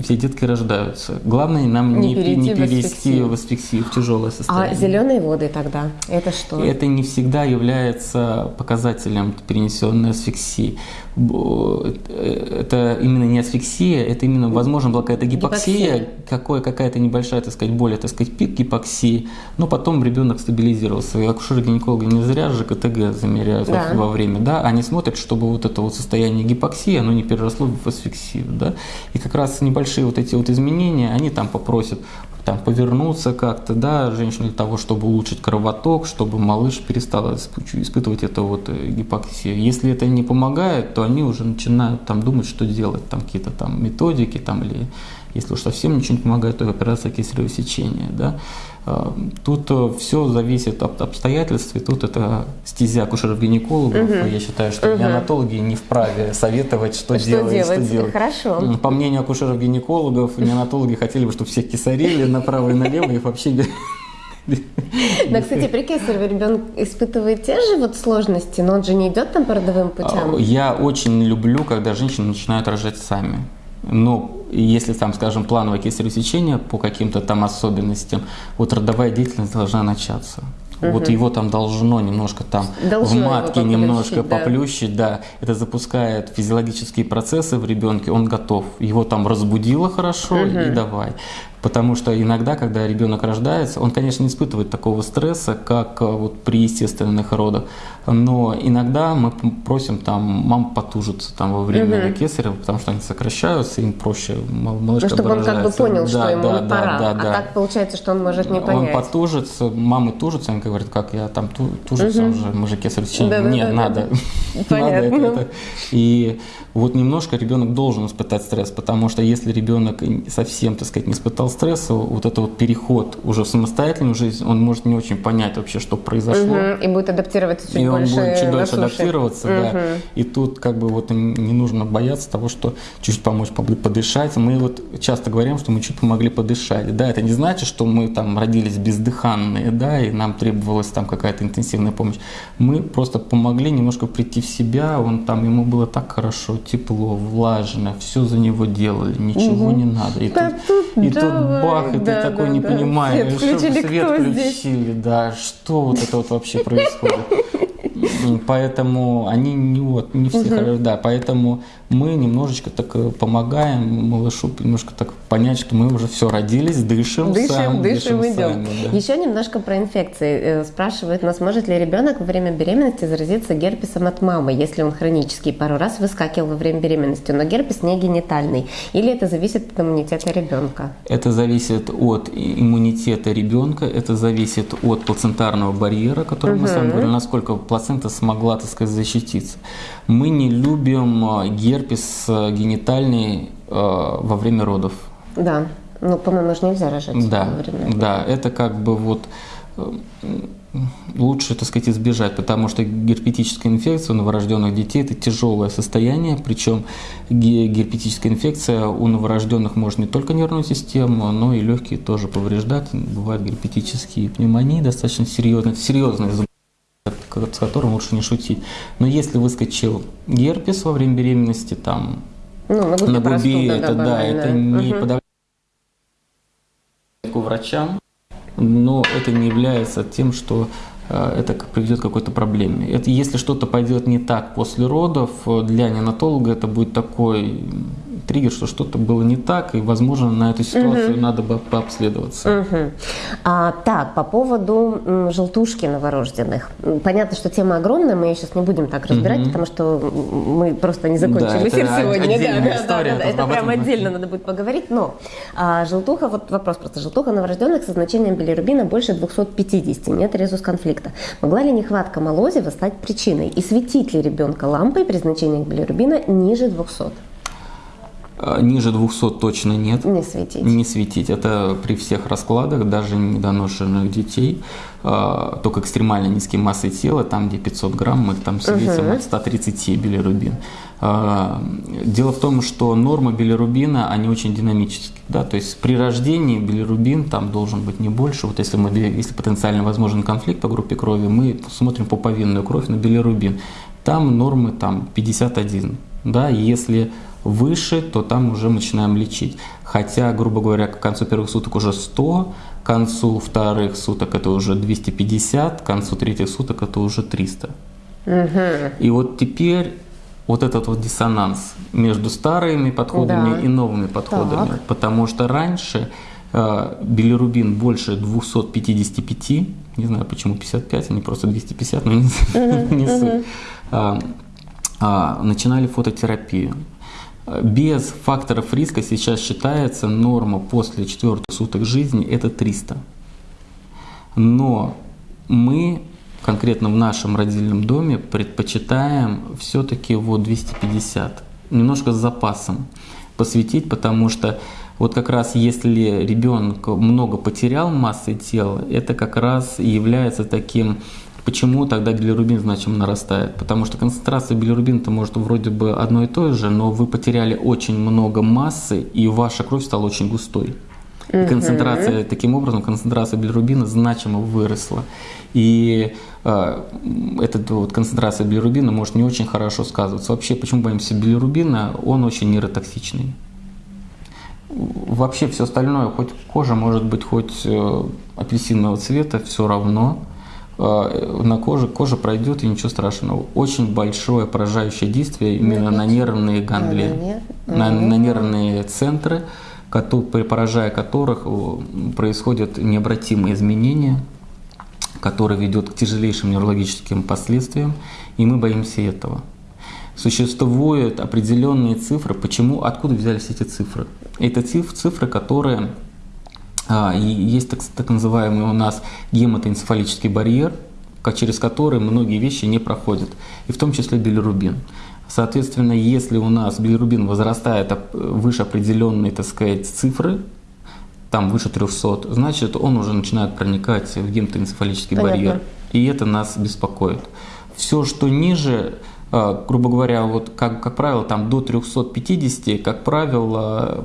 все детки рождаются. Главное нам не, не, не перейти в асфиксию, в тяжелое а состояние. А зеленые воды тогда, это что? Это не всегда является показателем перенесенной асфиксии. Это именно не асфиксия, это именно, возможно, была какая-то гипоксия, гипоксия. Какое, какая-то небольшая, так сказать, более, так сказать, пик гипоксии, но потом ребенок стабилизировался. И акушеры-гинекологи не зря же КТГ замеряют да. во время, да, они смотрят, чтобы вот это вот состояние гипоксии, оно не переросло в асфиксию, да, и как раз небольшой небольшие вот эти вот изменения, они там попросят там повернуться как-то, да, женщину для того, чтобы улучшить кровоток, чтобы малыш перестал испытывать это вот э, гипоксию. Если это не помогает, то они уже начинают там думать, что делать, там какие-то там методики, там или если уж совсем ничего не помогает, то операция кесарево сечения, да. А, тут э, все зависит от обстоятельств, и тут это стезя акушеров-гинекологов. Угу. Я считаю, что угу. неонатологи не вправе советовать, что, что делать, делать. Что делать. Хорошо. По мнению акушеров-гинекологов, неонатологи хотели бы, чтобы всех кесарили направо и налево, и вообще да, кстати, при кесарево ребенок испытывает те же вот сложности, но он же не идет там по родовым путям. Я очень люблю, когда женщины начинают рожать сами. Но если там, скажем, плановое кесарево сечение по каким-то там особенностям, вот родовая деятельность должна начаться. Угу. Вот его там должно немножко там должно в матке немножко да. поплющить, да. Это запускает физиологические процессы в ребенке, он готов. Его там разбудило хорошо угу. и давай. Потому что иногда, когда ребенок рождается, он, конечно, не испытывает такого стресса, как э, вот при естественных родах. Но иногда мы просим там мам потужиться там во время угу. кесарева, потому что они сокращаются, им проще малышка Ну, чтобы он как бы понял, да, что ему да, пора. Да, да, а так получается, что он может не понять. Он потужится, мамы тужатся, они говорят, как я там тужится угу. уже, мы же кесарево сечение. Да, Нет, да, надо. Понятно. надо это. И вот немножко ребенок должен испытать стресс, потому что если ребенок совсем, так сказать, не испытал стресса, вот это вот переход уже в самостоятельную жизнь, он может не очень понять вообще, что произошло. Угу, и будет адаптироваться чуть и больше он будет чуть дольше адаптироваться, угу. да. И тут как бы вот не нужно бояться того, что чуть-чуть помочь подышать. Мы вот часто говорим, что мы чуть помогли подышать. Да, это не значит, что мы там родились бездыханные, да, и нам требовалась там какая-то интенсивная помощь. Мы просто помогли немножко прийти в себя, он там, ему было так хорошо, тепло, влажно, все за него делали, ничего угу. не надо. И да тут, тут, и тут бах, и да, ты такой да, не да. понимаешь, свет включили, что свет включили, здесь? да, что вот это вот вообще происходит. Поэтому они не вот не все, угу. да, поэтому мы немножечко так э, помогаем малышу немножко так понять, что мы уже все родились, дышим, дышим, сам, дышим, дышим идем. Сами, да. Еще немножко про инфекции. Э, спрашивают нас, может ли ребенок во время беременности заразиться герпесом от мамы, если он хронический, пару раз выскакивал во время беременности, но герпес не генитальный, или это зависит от иммунитета ребенка? Это зависит от иммунитета ребенка, это зависит от плацентарного барьера, который угу. мы с вами говорили, насколько плацента смогла, так сказать, защититься. Мы не любим э, герпес э, генитальный э, во время родов. Да, ну, по-моему, же нельзя рожать да, во время родов. Да, это как бы вот лучше, так сказать, избежать, потому что герпетическая инфекция у новорожденных детей – это тяжелое состояние, причем герпетическая инфекция у новорожденных может не только нервную систему, но и легкие тоже повреждать. Бывают герпетические пневмонии достаточно серьезные, серьезные с которым лучше не шутить. Но если выскочил герпес во время беременности, там ну, на губе, на губе это, да, это не угу. подавляет врачам, но это не является тем, что э, это приведет к какой-то проблеме. Это, если что-то пойдет не так после родов, э, для неонатолога это будет такой триггер, что что-то было не так, и, возможно, на эту ситуацию угу. надо бы пообследоваться. Угу. А, так, по поводу м, желтушки новорожденных. Понятно, что тема огромная, мы ее сейчас не будем так разбирать, угу. потому что мы просто не закончили да, эфир сегодня. Да, да, история, да, да, это прям отдельно надо будет поговорить. Но а, желтуха, вот вопрос просто, желтуха новорожденных со значением билирубина больше 250, нет резус конфликта. Могла ли нехватка молозива стать причиной? И светить ли ребенка лампой при значении билирубина ниже 200? А, ниже 200 точно нет. Не светить. Не светить. Это при всех раскладах, даже недоношенных детей, а, только экстремально низкие массы тела, там где 500 грамм, мы там светим угу. от 130 билирубин. А, дело в том, что нормы билирубина, они очень динамические. Да? То есть при рождении билирубин там должен быть не больше. Вот если, мы, если потенциально возможен конфликт по группе крови, мы смотрим по повинную кровь на билирубин. Там нормы там 51. Да? Если выше, то там уже начинаем лечить. Хотя, грубо говоря, к концу первых суток уже 100, к концу вторых суток это уже 250, к концу третьих суток это уже 300. Угу. И вот теперь вот этот вот диссонанс между старыми подходами да. и новыми подходами. Так. Потому что раньше э, билирубин больше 255, не знаю почему 55, а не просто 250, но не, угу. не суть, э, э, начинали фототерапию. Без факторов риска сейчас считается норма после четвертых суток жизни это 300. Но мы конкретно в нашем родильном доме предпочитаем все-таки вот 250, немножко с запасом посвятить, потому что вот как раз если ребенок много потерял массы тела, это как раз и является таким Почему тогда билирубин значимо нарастает? Потому что концентрация билирубина-то может вроде бы одно и то же, но вы потеряли очень много массы, и ваша кровь стала очень густой. И концентрация, таким образом, концентрация билирубина значимо выросла. И э, эта вот концентрация билирубина может не очень хорошо сказываться. Вообще, почему боимся билирубина? Он очень нейротоксичный. Вообще все остальное, хоть кожа может быть хоть э, апельсинового цвета, все равно на коже, кожа пройдет и ничего страшного. Очень большое поражающее действие именно на нервные ганглии, на, на нервные центры, поражая которых происходят необратимые изменения, которые ведут к тяжелейшим неврологическим последствиям, и мы боимся этого. Существуют определенные цифры. Почему? Откуда взялись эти цифры? Это цифры, которые а, есть так, так называемый у нас гематоэнцефалический барьер, через который многие вещи не проходят, и в том числе билирубин. Соответственно, если у нас билирубин возрастает выше определенной, так сказать, цифры, там выше 300, значит, он уже начинает проникать в гематоэнцефалический барьер. И это нас беспокоит. Все, что ниже, а, грубо говоря, вот как, как правило, там до 350, как правило,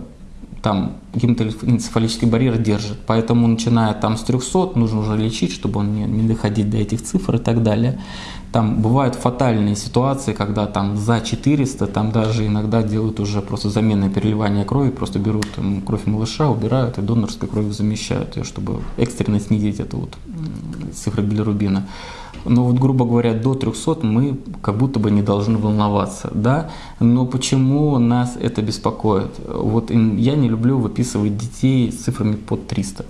там гематоэнцефалический барьер держит. Поэтому, начиная там с 300, нужно уже лечить, чтобы он не, не доходить до этих цифр и так далее. Там бывают фатальные ситуации, когда там за 400, там даже иногда делают уже просто заменное переливание крови, просто берут там, кровь малыша, убирают и донорской кровью замещают ее, чтобы экстренно снизить эту вот цифру билирубина. Но вот, грубо говоря, до 300 мы как будто бы не должны волноваться, да? Но почему нас это беспокоит? Вот я не люблю выписывать детей с цифрами под 300.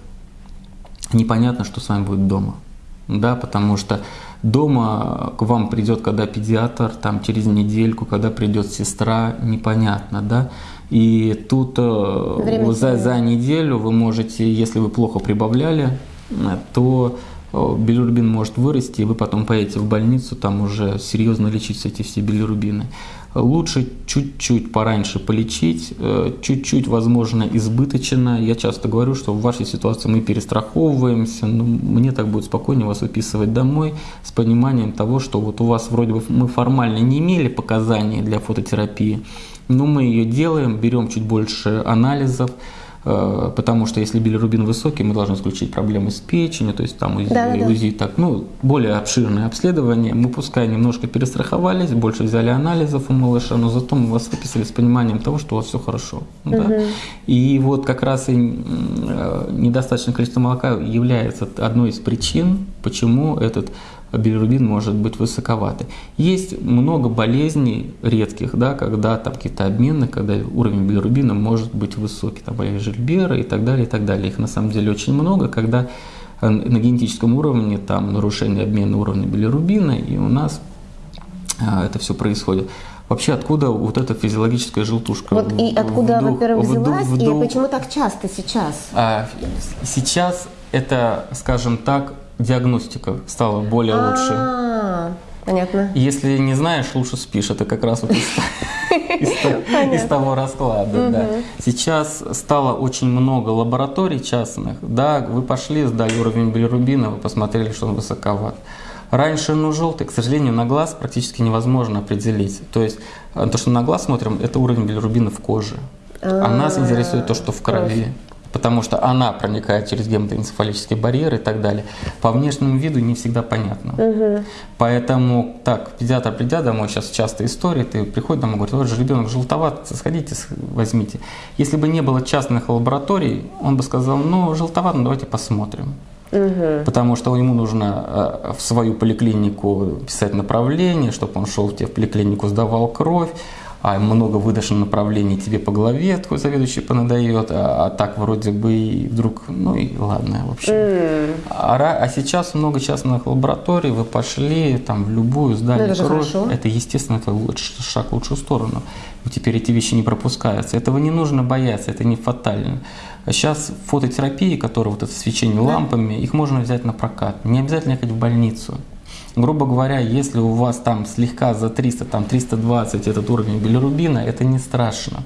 Непонятно, что с вами будет дома, да, потому что Дома к вам придет, когда педиатр, там через недельку, когда придет сестра, непонятно, да. И тут э, за, за неделю вы можете, если вы плохо прибавляли, э, то э, билирубин может вырасти, и вы потом поедете в больницу, там уже серьезно лечить эти все билирубины. Лучше чуть-чуть пораньше полечить, э, чуть-чуть, возможно, избыточно. Я часто говорю, что в вашей ситуации мы перестраховываемся, но мне так будет спокойнее вас выписывать домой с пониманием того, что вот у вас вроде бы мы формально не имели показаний для фототерапии, но мы ее делаем, берем чуть больше анализов, Э, потому что если билирубин высокий, мы должны исключить проблемы с печенью, то есть там УЗИ, да, да. УЗИ так, ну, более обширное обследование. Мы пускай немножко перестраховались, больше взяли анализов у малыша, но зато мы вас выписали с пониманием того, что у вас все хорошо. Угу. Да? И вот как раз и э, недостаточное количество молока является одной из причин, почему этот билирубин может быть высоковатый. Есть много болезней редких, да, когда там какие-то обмены, когда уровень билирубина может быть высокий, там болезнь Жильбера и так далее, и так далее. Их на самом деле очень много, когда э, на генетическом уровне там нарушение обмена уровня билирубина, и у нас а, это все происходит. Вообще, откуда вот эта физиологическая желтушка? Вот и откуда, во-первых, взялась, вдух, вдух. и почему так часто сейчас? А, сейчас это, скажем так, диагностика стала более а, лучше. Понятно. Если не знаешь, лучше спишь. Это как раз вот из, того расклада. Да. Сейчас стало очень много лабораторий частных. Да, вы пошли, сдали уровень билирубина, вы посмотрели, что он высоковат. Раньше, ну, желтый, к сожалению, на глаз практически невозможно определить. То есть, э, то, что на глаз смотрим, это уровень билирубина в коже. А нас интересует то, что в крови потому что она проникает через гематоэнцефалический барьер и так далее. По внешнему виду не всегда понятно. Угу. Поэтому, так, педиатр придя домой, сейчас часто история, ты приходишь домой, говорит, вот же ребенок желтоват, сходите, возьмите. Если бы не было частных лабораторий, он бы сказал, ну, желтоват, ну, давайте посмотрим. Угу. Потому что ему нужно э, в свою поликлинику писать направление, чтобы он шел в те в поликлинику, сдавал кровь, а много выдашь на направлении, тебе по голове твой заведующий понадает, а, а так вроде бы и вдруг, ну и ладно, в общем. М. А, а сейчас много частных лабораторий, вы пошли там в любую здание Ну, это кровь. Это, естественно, это луч- шаг в лучшую сторону. И теперь эти вещи не пропускаются. Этого не нужно бояться, это не фатально. А Сейчас фототерапии, которые вот это свечение лампами, их можно взять на прокат. Не обязательно ехать в больницу. Грубо говоря, если у вас там слегка за 300, там 320 этот уровень билирубина, это не страшно.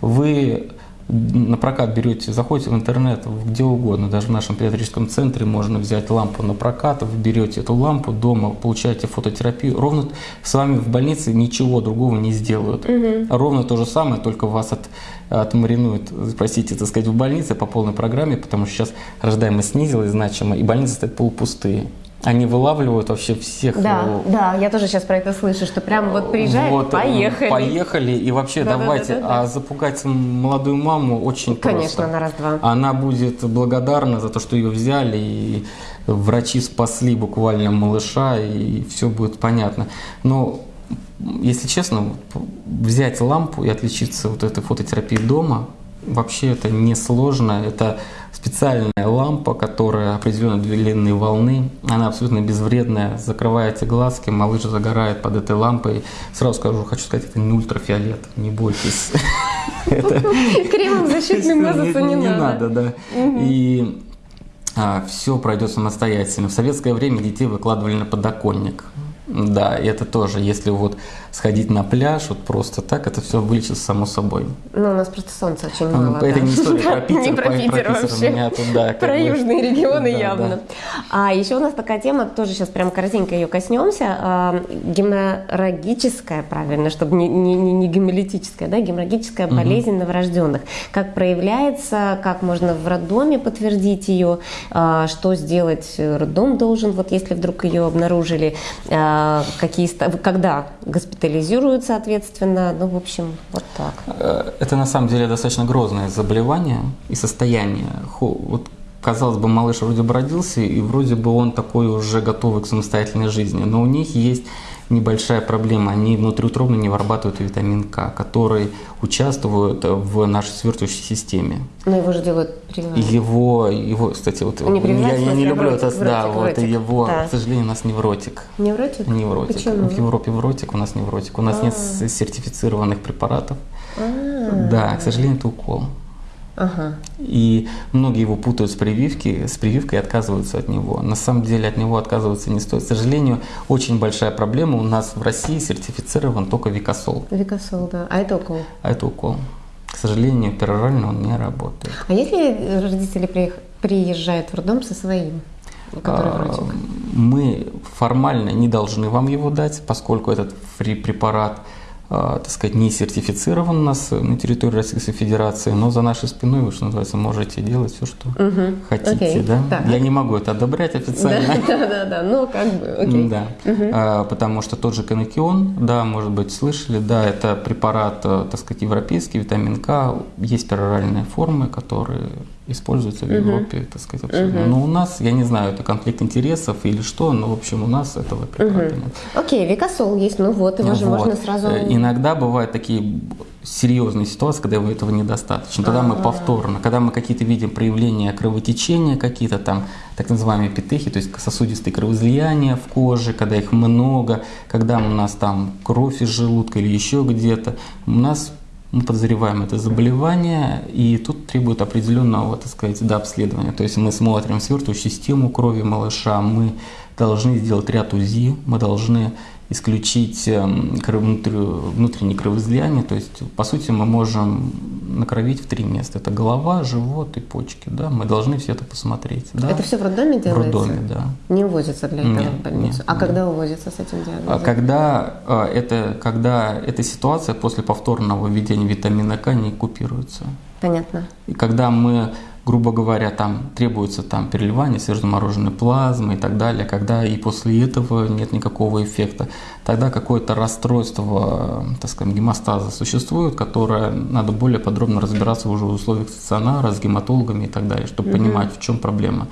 Вы на прокат берете, заходите в интернет, где угодно, даже в нашем педиатрическом центре можно взять лампу на прокат, вы берете эту лампу дома, получаете фототерапию. Ровно с вами в больнице ничего другого не сделают. Ровно то же самое, только вас от, отмаринуют, простите, так сказать, в больнице по полной программе, потому что сейчас рождаемость снизилась значимо, и больницы стоят полупустые. Они вылавливают вообще всех Да, э, да, я тоже сейчас про это слышу, что прям вот приезжает, вот, поехали. Поехали, и вообще Да-да-да-да-да. давайте. А запугать молодую маму очень Конечно, просто. на раз-два. Она будет благодарна за то, что ее взяли, и врачи спасли буквально малыша, и все будет понятно. Но если честно, взять лампу и отличиться вот этой фототерапией дома, вообще это несложно. Это специальная лампа, которая определенной длины волны. Она абсолютно безвредная. Закрываете глазки, малыш загорает под этой лампой. Сразу скажу, хочу сказать, это не ультрафиолет, не бойтесь. Кремом защитным мазаться не, не надо. надо, да. И все пройдет самостоятельно. В советское время детей выкладывали на подоконник. Да, и это тоже, если вот сходить на пляж, вот просто так, это все вылечится само собой. Ну, у нас просто солнца очень мало. это да. не история про Питер, Не про Питер вообще. меня тут, да, как Про южные регионы явно. А еще у нас такая тема, тоже сейчас прям коротенько ее коснемся. а, Геморрагическая, правильно, чтобы не, не, не, гемолитическая, да, геморрагическая болезнь новорожденных. Как проявляется, как можно в роддоме подтвердить ее, а, что сделать роддом должен, вот если вдруг ее обнаружили, а, какие, когда госпитализируют, соответственно. Ну, в общем, вот так. Э, Это на самом деле достаточно грозное заболевание и состояние. Вот, казалось бы, малыш вроде бы и вроде бы он такой уже готовый к самостоятельной жизни. Но у них есть небольшая проблема. Они внутриутробно не вырабатывают витамин К, который участвует в нашей свертывающей системе. Но его же делают прививание. Его, его, кстати, вот Не я, прививать, я не люблю это, да, вот его, Да. к сожалению, у нас невротик. Невротик? Невротик. Почему? В Европе вротик, у нас невротик. У нас нет с- сертифицированных препаратов. А, Да, к сожалению, это укол. Ага. И многие его путают с прививки, с прививкой и отказываются от него. На самом деле от него отказываться не стоит. К сожалению, очень большая проблема. У нас в России сертифицирован только Викосол, Викосол, да. А это укол. а это укол. К сожалению, перорально он не работает. А если родители приезжают в роддом со своим, А? Мы формально не должны вам его дать, поскольку этот препарат так сказать, не сертифицирован у нас на территории Российской Федерации, но за нашей спиной вы, что называется, можете делать все, что Мгм. хотите. Окей. Да? Так. Я не могу это одобрять официально. Да, да, да, да. Ну, как бы, окей. Да, А, потому что тот же канакион, да, может быть, слышали, да, это препарат, э, так сказать, европейский, витамин К, есть пероральные формы, которые используются в Европе, так сказать, абсолютно. Но у нас, я не знаю, это конфликт интересов или что, но, в общем, у нас этого препарата нет. Окей, Викосол есть, ну вот, его же Вот. можно сразу... Э, Иногда бывают такие серьезные ситуации, когда этого недостаточно. Тогда мы повторно, когда мы какие-то видим проявления кровотечения, какие-то там так называемые петехи, то есть сосудистые кровоизлияния в коже, когда их много, когда у нас там кровь из желудка или еще где-то, у нас мы подозреваем это заболевание, и тут требует определенного, так сказать, да, обследования. То есть мы смотрим свертывающую систему крови малыша, мы должны сделать ряд УЗИ, мы должны исключить эм, кров- внутрь- внутренние кровоизлияния. То есть, по сути, мы можем накровить в три места. Это голова, живот и почки. Да? Мы должны все это посмотреть. Да? Это все в роддоме в делается? роддоме, да. Не увозится для этого Нет, в больницу? нет, а нет. когда увозится с этим диагнозом? А Когда, а, это, когда эта ситуация после повторного введения витамина К не купируется. Понятно. И когда мы, грубо говоря, там требуется там переливание свежезамороженной плазмы и так далее, когда и после этого нет никакого эффекта, тогда какое-то расстройство, так скажем, гемостаза существует, которое надо более подробно разбираться уже в условиях стационара с гематологами и так далее, чтобы понимать, в чем проблема.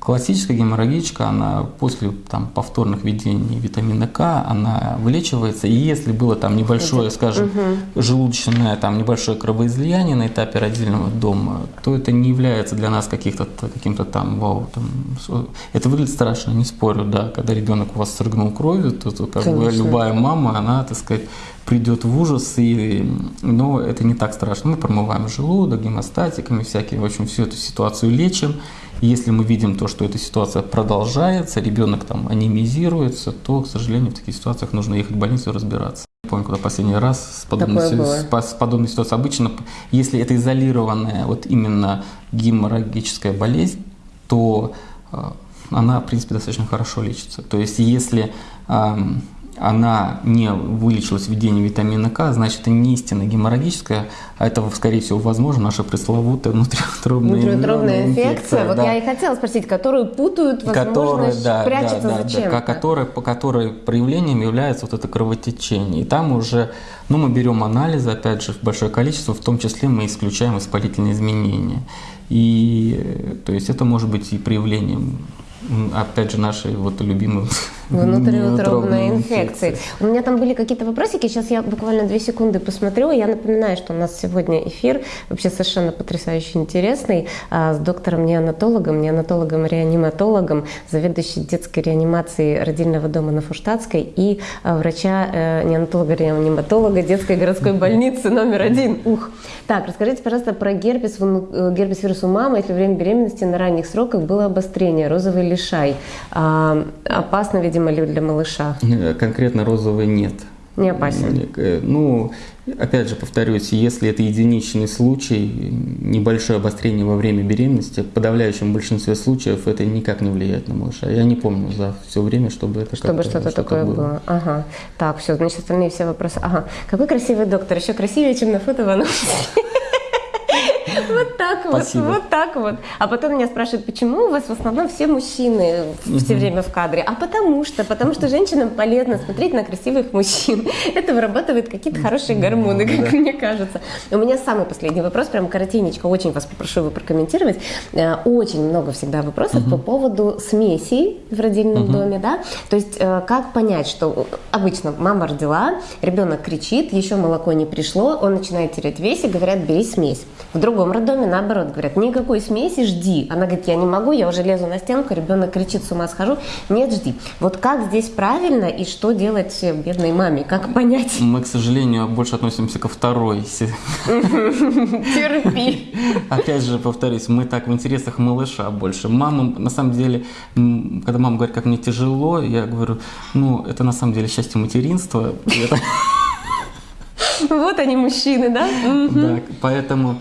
Классическая геморрагичка, она после там, повторных введений витамина К, она вылечивается. И если было там небольшое, скажем, угу. желудочное, там небольшое кровоизлияние на этапе родильного дома, то это не является для нас каких-то каким-то там вау. Там, это выглядит страшно, не спорю, да. Когда ребенок у вас срыгнул кровью, то, то как бы любая мама, она, так сказать, придет в ужас, и, но это не так страшно. Мы промываем желудок гемостатиками всякими, в общем, всю эту ситуацию лечим. Если мы видим то, что эта ситуация продолжается, ребенок там анемизируется, то, к сожалению, в таких ситуациях нужно ехать в больницу и разбираться. Не помню, когда последний раз с подобной, с, с подобной ситуацией. Обычно, если это изолированная вот именно геморрагическая болезнь, то э, она, в принципе, достаточно хорошо лечится. То есть, если э, она не вылечилась введением витамина К, значит, это не истинно геморрагическая, а это, скорее всего, возможно, наша пресловутая внутриутробная, внутриутробная инфекция. инфекция. Вот да. я и хотела спросить, которую путают, возможно, которая, да, прячется да, да, зачем-то. Да, которая, по которой проявлением является вот это кровотечение. И там уже, ну, мы берем анализы, опять же, в большое количество, в том числе мы исключаем воспалительные изменения. И, то есть, это может быть и проявлением опять же, нашей вот любимой внутриутробной инфекции. У меня там были какие-то вопросики, сейчас я буквально две секунды посмотрю. Я напоминаю, что у нас сегодня эфир вообще совершенно потрясающе интересный а, с доктором-неонатологом, неонатологом-реаниматологом, заведующей детской реанимацией родильного дома на Фуштатской и а, врача э, детской городской больницы номер один. Ух! Так, расскажите, пожалуйста, про герпес, э, герпес вирус у мамы, если во время беременности на ранних сроках было обострение, розовый лишай. А, опасно, видимо, ли для малыша? Э, конкретно розовый нет. Не опасен? Э, ну, опять же, повторюсь, если это единичный случай, небольшое обострение во время беременности, в подавляющем большинстве случаев это никак не влияет на малыша. Я не помню за все время, чтобы это Чтобы что-то что такое было. было. Ага. Так, все, значит, остальные все вопросы. Ага. Какой красивый доктор, еще красивее, чем на фото в анонсе. Вот так вот, Спасибо. вот так вот. А потом меня спрашивают, почему у вас в основном все мужчины все время в кадре? А потому что, потому что женщинам полезно смотреть на красивых мужчин. Это вырабатывает какие-то хорошие гормоны, как мне кажется. У меня самый последний вопрос, прям коротенечко, очень вас попрошу его прокомментировать. Э, очень много всегда вопросов по поводу смесей в родильном доме, да? То есть э, как понять, что обычно мама родила, ребенок кричит, еще молоко не пришло, он начинает терять вес и говорят, бери смесь. В другом роддоме, наоборот, говорят, никакой смеси, жди. Она говорит, я не могу, я уже лезу на стенку, ребенок кричит, с ума схожу. Нет, жди. Вот как здесь правильно и что делать бедной маме? Как понять? Мы, к сожалению, больше относимся ко второй. Терпи. Опять же, повторюсь, мы так в интересах малыша больше. Мама, на самом деле, когда мама говорит, как мне тяжело, я говорю, ну, это на самом деле счастье материнства. Вот они мужчины, да? Да, поэтому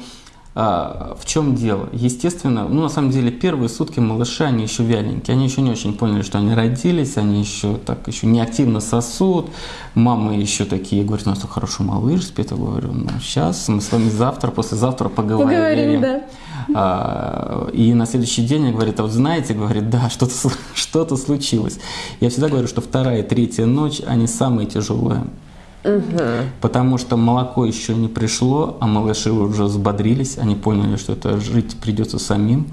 а, в чем дело? Естественно, ну на самом деле первые сутки малыши, они еще вяленькие, они еще не очень поняли, что они родились, они еще так еще не активно сосут. Мамы еще такие говорят, у нас хороший малыш спит, я говорю, ну сейчас мы с вами завтра, послезавтра поговорим. Поговорим, да. А, и на следующий день я говорит, а вот знаете, говорит, да, что-то что случилось. Я всегда говорю, что вторая и третья ночь, они самые тяжелые. Угу. Потому что молоко еще не пришло, а малыши уже взбодрились, они поняли, что это жить придется самим.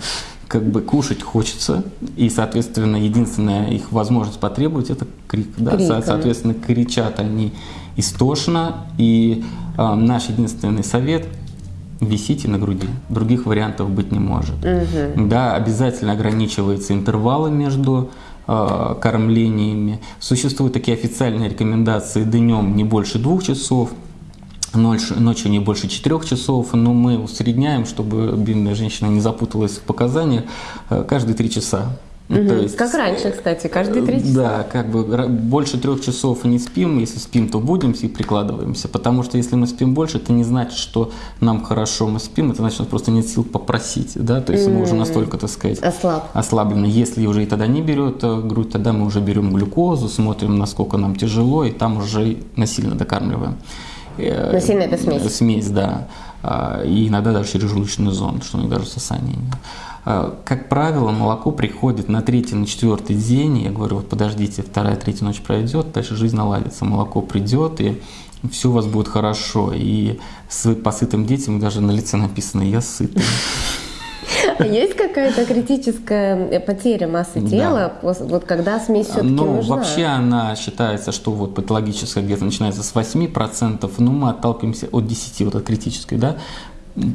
Как бы кушать хочется, и, соответственно, единственная их возможность потребовать это крик. Да? Криком. Соответственно, кричат они истошно, и э, наш единственный совет висите на груди. Других вариантов быть не может. Угу. Да, обязательно ограничивается интервалы между кормлениями. Существуют такие официальные рекомендации днем не больше двух часов, ночью не больше четырех часов, но мы усредняем, чтобы бедная женщина не запуталась в показаниях, э, каждые три часа. Угу. То есть, как раньше, кстати, каждые три часа. Да, как бы больше трех часов не спим. Если спим, то будем и прикладываемся. Потому что если мы спим больше, это не значит, что нам хорошо мы спим. Это значит, что просто нет сил попросить. Да? То есть мы уже настолько, так сказать, Ослаб. ослаблены. Если уже и тогда не берет э, грудь, тогда мы уже берем глюкозу, смотрим, насколько нам тяжело, и там уже насильно докармливаем. Э, насильно это смесь? Смесь, да. А, и иногда даже через желудочный зонд, что у них даже. А, как правило, молоко приходит на третий, на четвертый день. Я говорю, вот подождите, вторая, третья ночь пройдет, дальше жизнь наладится. Молоко придет, и все у вас будет хорошо. И с посытым детям даже на лице написано «я сытый». Есть какая-то критическая потеря массы тела, вот когда смесь все-таки Ну, нужна? вообще она считается, что вот патологическая где-то начинается с 8%, ну, мы отталкиваемся от 10, вот от критической, да,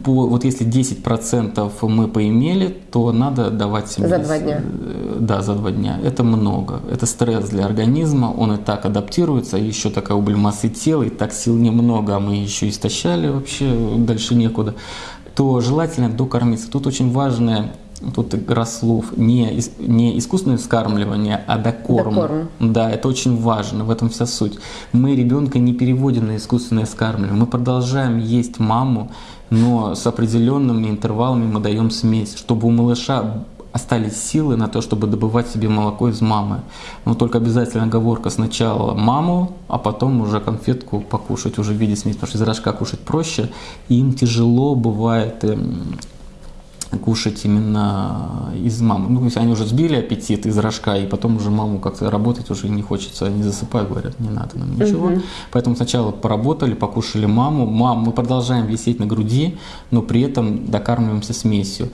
по, вот если 10% мы поимели, то надо давать себе... За два дня. Э, Да, за два дня. Это много. Это стресс для организма, он и так адаптируется, еще такая убыль массы тела, и так сил немного, а мы еще истощали вообще, дальше некуда. То желательно докормиться. Тут очень важное тут игра слов, не, не искусственное вскармливание, а докорм. Докорм. Да, это очень важно, в этом вся суть. Мы ребенка не переводим на искусственное вскармливание, мы продолжаем есть маму, но с определенными интервалами мы даем смесь, чтобы у малыша остались силы на то, чтобы добывать себе молоко из мамы. Но только обязательно оговорка сначала маму, а потом уже конфетку покушать уже в виде смеси, потому что из рожка кушать проще, и им тяжело бывает эм, кушать именно из мамы. Ну, если они уже сбили аппетит из рожка, и потом уже маму как-то работать уже не хочется, они засыпают, говорят, не надо нам ничего. Поэтому сначала поработали, покушали маму. Мам, мы продолжаем висеть на груди, но при этом докармливаемся смесью.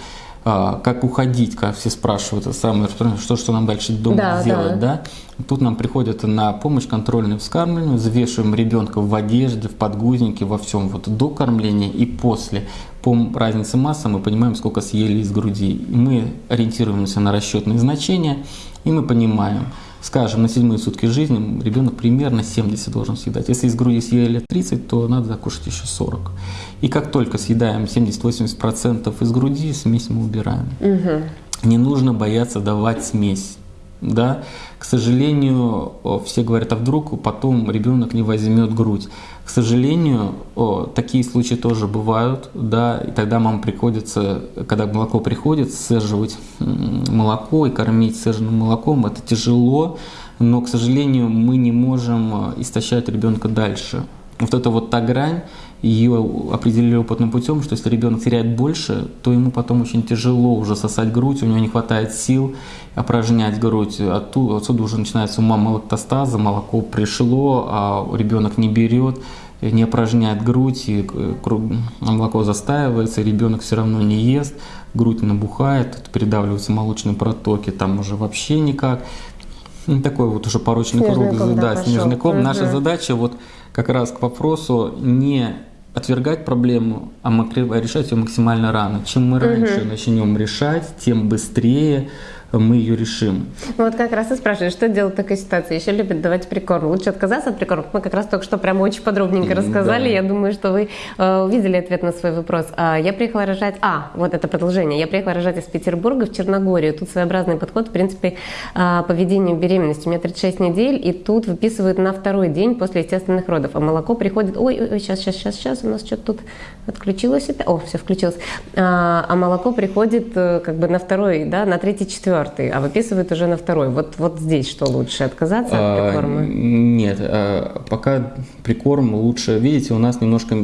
А, как уходить, как все спрашивают, это самое что, что нам дальше дома Да, делать, да. Тут нам приходят на помощь контрольное вскармливание, взвешиваем ребенка в одежде, в подгузнике, во всем, вот до кормления и после. По разнице массы мы понимаем, сколько съели из груди. Мы ориентируемся на расчетные значения, и мы понимаем, скажем, на седьмые сутки жизни ребенок примерно 70 должен съедать. Если из груди съели 30, то надо закушать еще 40. И как только съедаем 70-80% из груди, смесь мы убираем. Не нужно бояться давать смесь. Да? К сожалению, все говорят, а вдруг потом ребенок не возьмет грудь. К сожалению, такие случаи тоже бывают, да, и тогда мам приходится, когда молоко приходит, сцеживать молоко и кормить сцеженным молоком, это тяжело, но, к сожалению, мы не можем э, истощать ребенка дальше. Вот это вот та грань, ее определили опытным путем, что если ребенок теряет больше, то ему потом очень тяжело уже сосать грудь, у него не хватает сил опорожнять грудь. Оттуда, отсюда уже начинается у мамы лактостаза, молоко пришло, а ребенок не берет, не опорожняет грудь, и молоко застаивается, ребенок все равно не ест, грудь набухает, тут передавливаются молочные протоки, там уже вообще никак. Ну, Такой вот уже порочный Снежный круг, ком, да, пошел. снежный ком. Наша Мгм. задача вот как раз к вопросу не отвергать проблему, а а решать ее максимально рано. Чем мы раньше начнем решать, тем быстрее мы ее решим. Ну, Вот как раз и спрашивают, что делать в такой ситуации? Еще любят давать прикорм. Лучше отказаться от прикормов. Мы как раз только что прямо очень подробненько рассказали. да. Я думаю, что вы э, увидели ответ на свой вопрос. А, я приехала рожать... А, вот это продолжение. Я приехала рожать из Петербурга в Черногорию. Тут своеобразный подход, в принципе, а, по ведению беременности. У меня 36 недель, и тут выписывают на второй день после естественных родов. А молоко приходит... Ой, ой, сейчас, сейчас, сейчас, сейчас. У нас что-то тут отключилось. опять. О, все, включилось. А, а молоко приходит э, как бы на второй, да, на третий, четвертый, а выписывают уже на второй. Вот, вот здесь что лучше, отказаться от А, прикорма? Нет, а, пока прикорм лучше. Видите, у нас немножко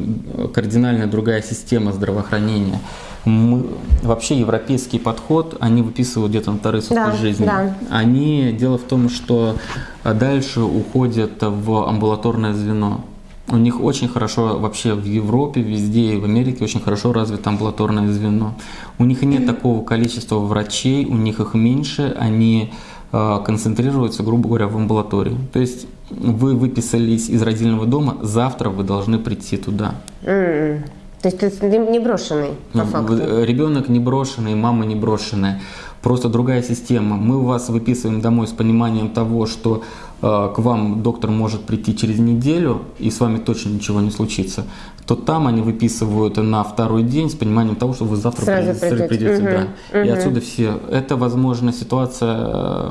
кардинально другая система здравоохранения. Мы, вообще европейский подход, они выписывают где-то на вторые сутки Да, жизни. да. Они, дело в том, что дальше уходят в амбулаторное звено. У них очень хорошо вообще в Европе, везде и в Америке очень хорошо развито амбулаторное звено. У них нет такого количества врачей, у них их меньше, они э, концентрируются, грубо говоря, в амбулатории. То есть вы выписались из родильного дома, завтра вы должны прийти туда. М-м. То есть ты не брошенный, по Ну, факту. вы- Ребенок не брошенный, мама не брошенная. Просто другая система. Мы вас выписываем домой с пониманием того, что э, к вам доктор может прийти через неделю, и с вами точно ничего не случится. То там они выписывают на второй день с пониманием того, что вы завтра Сразу придете, придете. придете, да. И Мгм. отсюда все. Это, возможно, ситуация,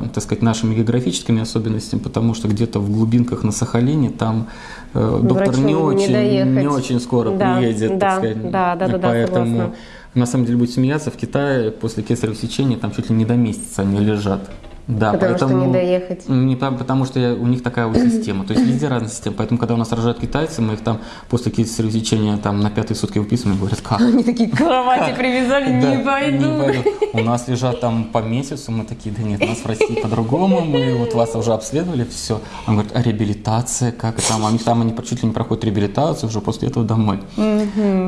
э, так сказать, нашими географическими особенностями, потому что где-то в глубинках на Сахалине там э, доктор Врачу не очень, не очень скоро Да, приедет, да, так сказать. да, да, да, да, Поэтому согласна. на самом деле будет смеяться, в Китае после кесарево сечения там чуть ли не до месяца они лежат. Да, Потому что поэтому, не доехать. Не по- потому что я- у них такая вот система. То есть везде разная система. Поэтому, когда у нас рожают китайцы, мы их там после кесарево сечения там на пятые сутки выписываем, и говорят, как? Они такие кровати привязали, не пойду. У нас лежат там по месяцу, мы такие, да нет, нас в России по-другому, мы вот вас уже обследовали, все. Он говорит, а реабилитация, как там? Них там они чуть ли не проходят реабилитацию, уже после этого домой.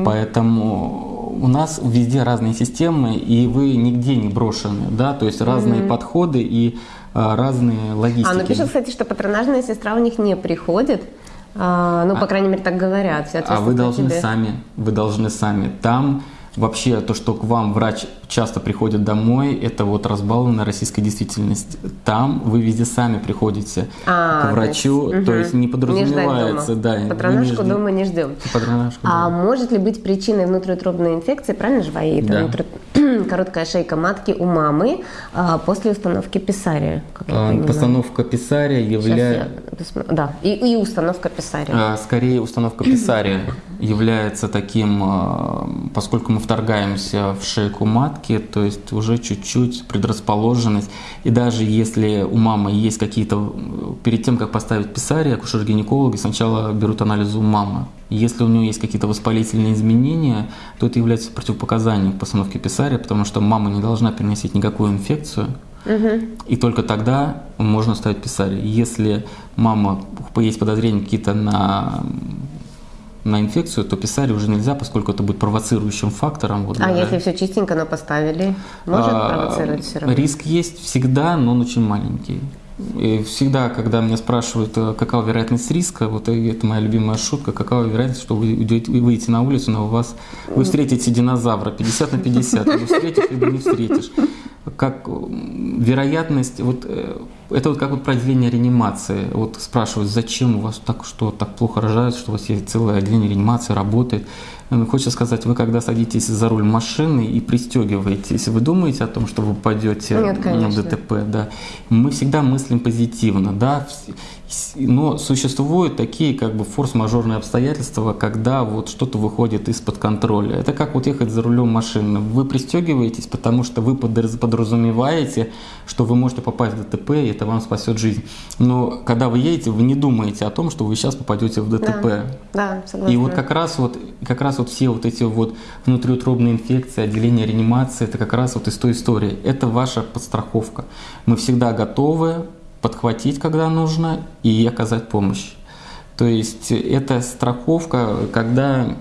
Поэтому у нас везде разные системы, и вы нигде не брошены, да, то есть разные подходы и а, разные логистики. А, пишут, кстати, что патронажная сестра у них не приходит. А, ну, по а, крайней мере, так говорят. А вы должны тебе. сами, вы должны сами. Там Вообще, то, что к вам врач часто приходит домой, это вот разбалованная российская действительность. Там вы везде сами приходите а, к врачу, то есть, то есть не подразумевается. Не да, Патронажку не дома не ждем. Патронажку, а да. может ли быть причиной внутриутробной инфекции, правильно же, Ваи? Да. Внутри... Короткая шейка матки у мамы а, после установки писария. А, постановка писария является... Да, и, и установка писария. А, скорее, установка писария является таким, а, поскольку мы вторгаемся в шейку матки, то есть уже чуть-чуть предрасположенность. И даже если у мамы есть какие-то, перед тем, как поставить писарий, акушер-гинекологи сначала берут анализы у мамы. Если у нее есть какие-то воспалительные изменения, то это является противопоказанием к постановке писария, потому что мама не должна переносить никакую инфекцию, И только тогда можно ставить писарий. Если мама есть подозрения какие-то на на инфекцию, то писали уже нельзя, поскольку это будет провоцирующим фактором. Вот, а да. если все чистенько, но поставили, может а, провоцировать все равно? Риск есть всегда, но он очень маленький. И всегда, когда меня спрашивают, э, какова вероятность риска, вот это моя любимая шутка, какова вероятность, что вы выйдете на улицу, но у вас вы встретите динозавра 50 на 50, вы встретишь либо не встретишь как вероятность, вот э, это вот как вот про отделение реанимации. Вот спрашивают, зачем у вас так что так плохо рожают, что у вас есть целое отделение реанимации, работает. Э, хочется сказать, вы когда садитесь за руль машины и пристегиваетесь, вы думаете о том, что вы попадете Нет, на ДТП, да? Мы всегда мыслим позитивно, да? Но существуют такие как бы форс-мажорные обстоятельства, когда вот что-то выходит из-под контроля. Это как вот ехать за рулем машины. Вы пристегиваетесь, потому что вы подразумеваете, что вы можете попасть в ДТП, и это вам спасет жизнь. Но когда вы едете, вы не думаете о том, что вы сейчас попадете в ДТП. Да, да согласна. И вот как раз вот, как раз вот все вот эти вот внутриутробные инфекции, отделение реанимации, это как раз вот из той истории. Это ваша подстраховка. Мы всегда готовы подхватить, когда нужно, и оказать помощь. То есть это страховка, когда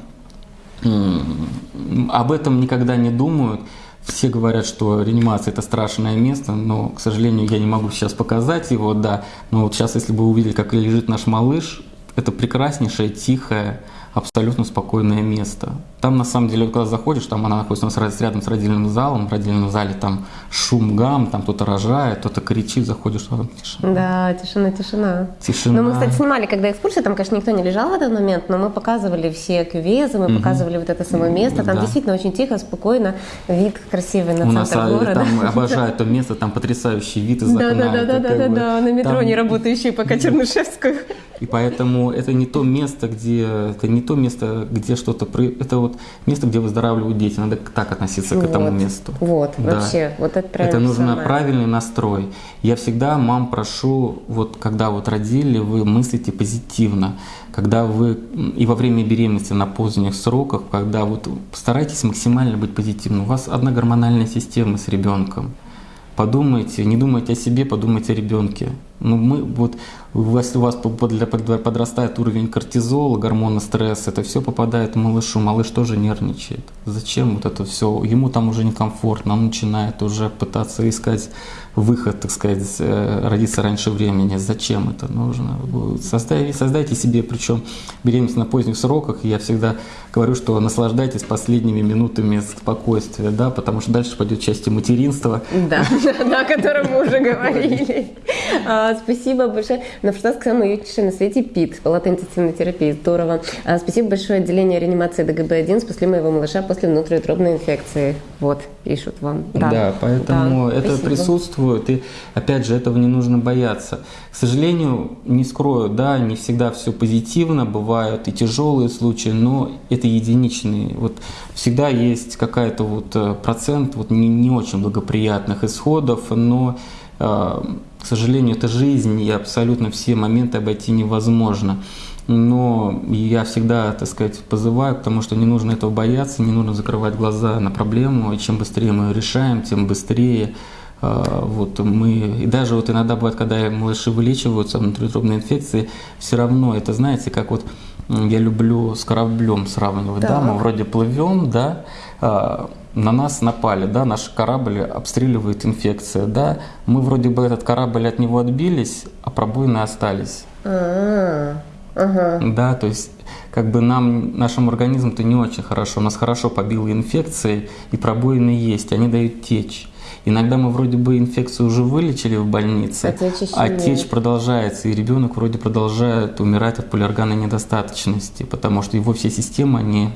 об этом никогда не думают. Все говорят, что реанимация это страшное место, но, к сожалению, я не могу сейчас показать его, да. Но вот сейчас, если бы вы увидели, как лежит наш малыш, это прекраснейшее, тихое, абсолютно спокойное место. Там, на самом деле, когда заходишь, там она находится у нас рядом с родильным залом, в родильном зале там шум, гам, там кто-то рожает, кто-то кричит, заходишь, что там тишина. Да, тишина, тишина. Тишина. Ну, мы, кстати, снимали, когда экскурсия, там, конечно, никто не лежал в этот момент, но мы показывали все кювезы, мы угу. показывали вот это само место, там да. действительно очень тихо, спокойно, вид красивый на у центр нас, города. Там обожают то место, там потрясающий вид из окна. Да, да, да, да, да, да, на метро не работающий пока Чернышевскую. И поэтому это не то место, где это не то место, где что-то это вот место, где выздоравливают дети. Надо так относиться к этому месту. Вот, да. вообще, вот это правильно. Это нужно самое. правильный настрой. Я всегда мам прошу, вот когда вот родили, вы мыслите позитивно, когда вы и во время беременности на поздних сроках, когда вот старайтесь максимально быть позитивным. У вас одна гормональная система с ребенком. Подумайте, не думайте о себе, подумайте о ребенке. Ну, мы, вот, если у вас подрастает уровень кортизола, гормона стресса, это все попадает малышу, малыш тоже нервничает. Зачем вот это все? Ему там уже некомфортно, он начинает уже пытаться искать выход, так сказать, э, родиться раньше времени. Зачем это нужно? Создайте, создайте себе, причем беременность на поздних сроках, я всегда говорю, что наслаждайтесь последними минутами спокойствия, да, потому что дальше пойдет часть материнства. Да, о котором мы уже говорили. Спасибо большое. На что сказал уютнейший на свете ПИТ, палата интенсивной терапии. Здорово. А, спасибо большое отделение реанимации ДГБ-1. Спасли моего малыша после внутриутробной инфекции. Вот, пишут вам. Да, да поэтому да, это спасибо. присутствует. И опять же, этого не нужно бояться. К сожалению, не скрою, да, не всегда все позитивно, бывают и тяжелые случаи, но это единичные. Вот всегда есть какая-то вот э, процент вот не, не очень благоприятных исходов, но э, к сожалению, это жизнь, и абсолютно все моменты обойти невозможно. Но я всегда, так сказать, позываю, потому что не нужно этого бояться, не нужно закрывать глаза на проблему, и чем быстрее мы ее решаем, тем быстрее а, вот мы, и даже вот иногда бывает, когда малыши вылечиваются внутриутробной инфекции, все равно это, знаете, как вот я люблю с кораблем сравнивать, да, да мы вроде плывем, да, на нас напали, да, наш корабль обстреливает инфекция, да, мы вроде бы этот корабль от него отбились, а пробоины остались. А, ага. Да, то есть как бы нам, нашему организму-то не очень хорошо. Нас хорошо побило инфекцией, и пробоины есть, они дают течь. Иногда мы вроде бы инфекцию уже вылечили в больнице, А течь а течь продолжается, и ребенок вроде продолжает умирать от полиорганной недостаточности, потому что его все системы, они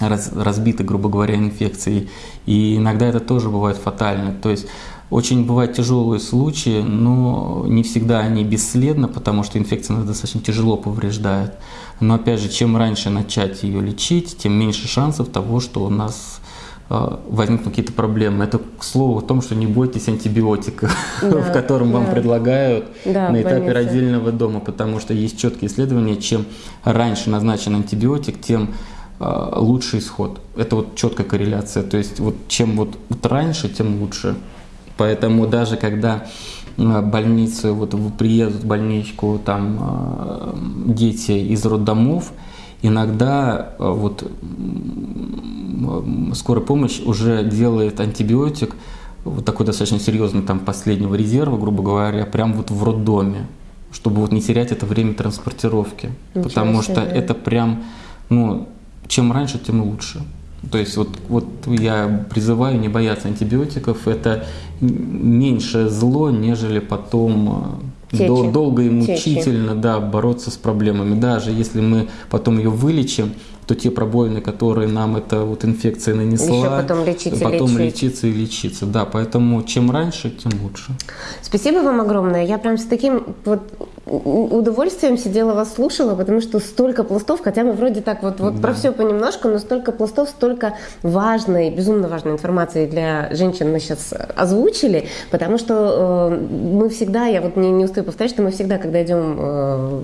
раз- разбиты, грубо говоря, инфекцией. И иногда это тоже бывает фатально. То есть очень бывают тяжелые случаи, но не всегда они бесследны, потому что инфекция нас достаточно тяжело повреждает. Но опять же, чем раньше начать ее лечить, тем меньше шансов того, что у нас э, возникнут какие-то проблемы. Это к слову о том, что не бойтесь антибиотика, Да, в котором вам да. предлагают Да, на этапе больнице. родильного дома, потому что есть четкие исследования, чем раньше назначен антибиотик, тем лучший исход. Это вот четкая корреляция. То есть вот чем вот, вот раньше, тем лучше. Поэтому даже когда э, больницы, вот приедут в больничку там э, дети из роддомов, иногда вот скорая помощь уже делает антибиотик вот такой достаточно серьезный там последнего резерва, грубо говоря, прям вот в роддоме, чтобы вот не терять это время транспортировки, Ничего потому что себе. это прям, ну, чем раньше, тем лучше. То есть вот, вот я призываю не бояться антибиотиков, это м- меньшее зло, нежели потом э, Течи. дол- долго и Течи. мучительно да, бороться с проблемами. Даже если мы потом ее вылечим, то те пробоины, которые нам эта вот инфекция нанесла, Еще потом лечить и потом лечить. лечиться и лечиться. Да, поэтому чем раньше, тем лучше. Спасибо вам огромное. Я прям с таким вот удовольствием сидела вас слушала, потому что столько пластов, хотя мы вроде так вот, вот про Да. все понемножку, но столько пластов, столько важной, безумно важной информации для женщин мы сейчас озвучили, потому что э, мы всегда, я вот не, не устаю повторять, что мы всегда, когда идем э,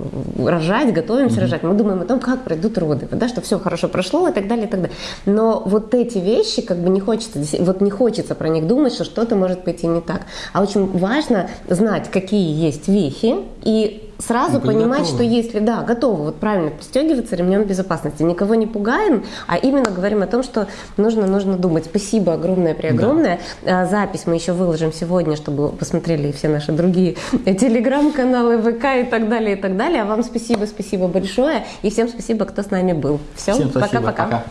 рожать, готовимся рожать, мы думаем о том, как пройдут роды, да, что все хорошо прошло и так далее, и так далее. Но вот эти вещи, как бы не хочется, вот не хочется про них думать, что что-то может пойти не так. А очень важно знать, какие есть вехи, и сразу Ну, быть понимать, готовым. что если, да, готовы, вот правильно пристегиваться ремнем безопасности, никого не пугаем, а именно говорим о том, что нужно, нужно думать. Спасибо огромное, преогромное. А, Запись мы еще выложим сегодня, чтобы посмотрели все наши другие телеграм-каналы, ВК и так далее, и так далее. А вам спасибо, спасибо большое. И всем спасибо, кто с нами был. Все, пока-пока. Пока.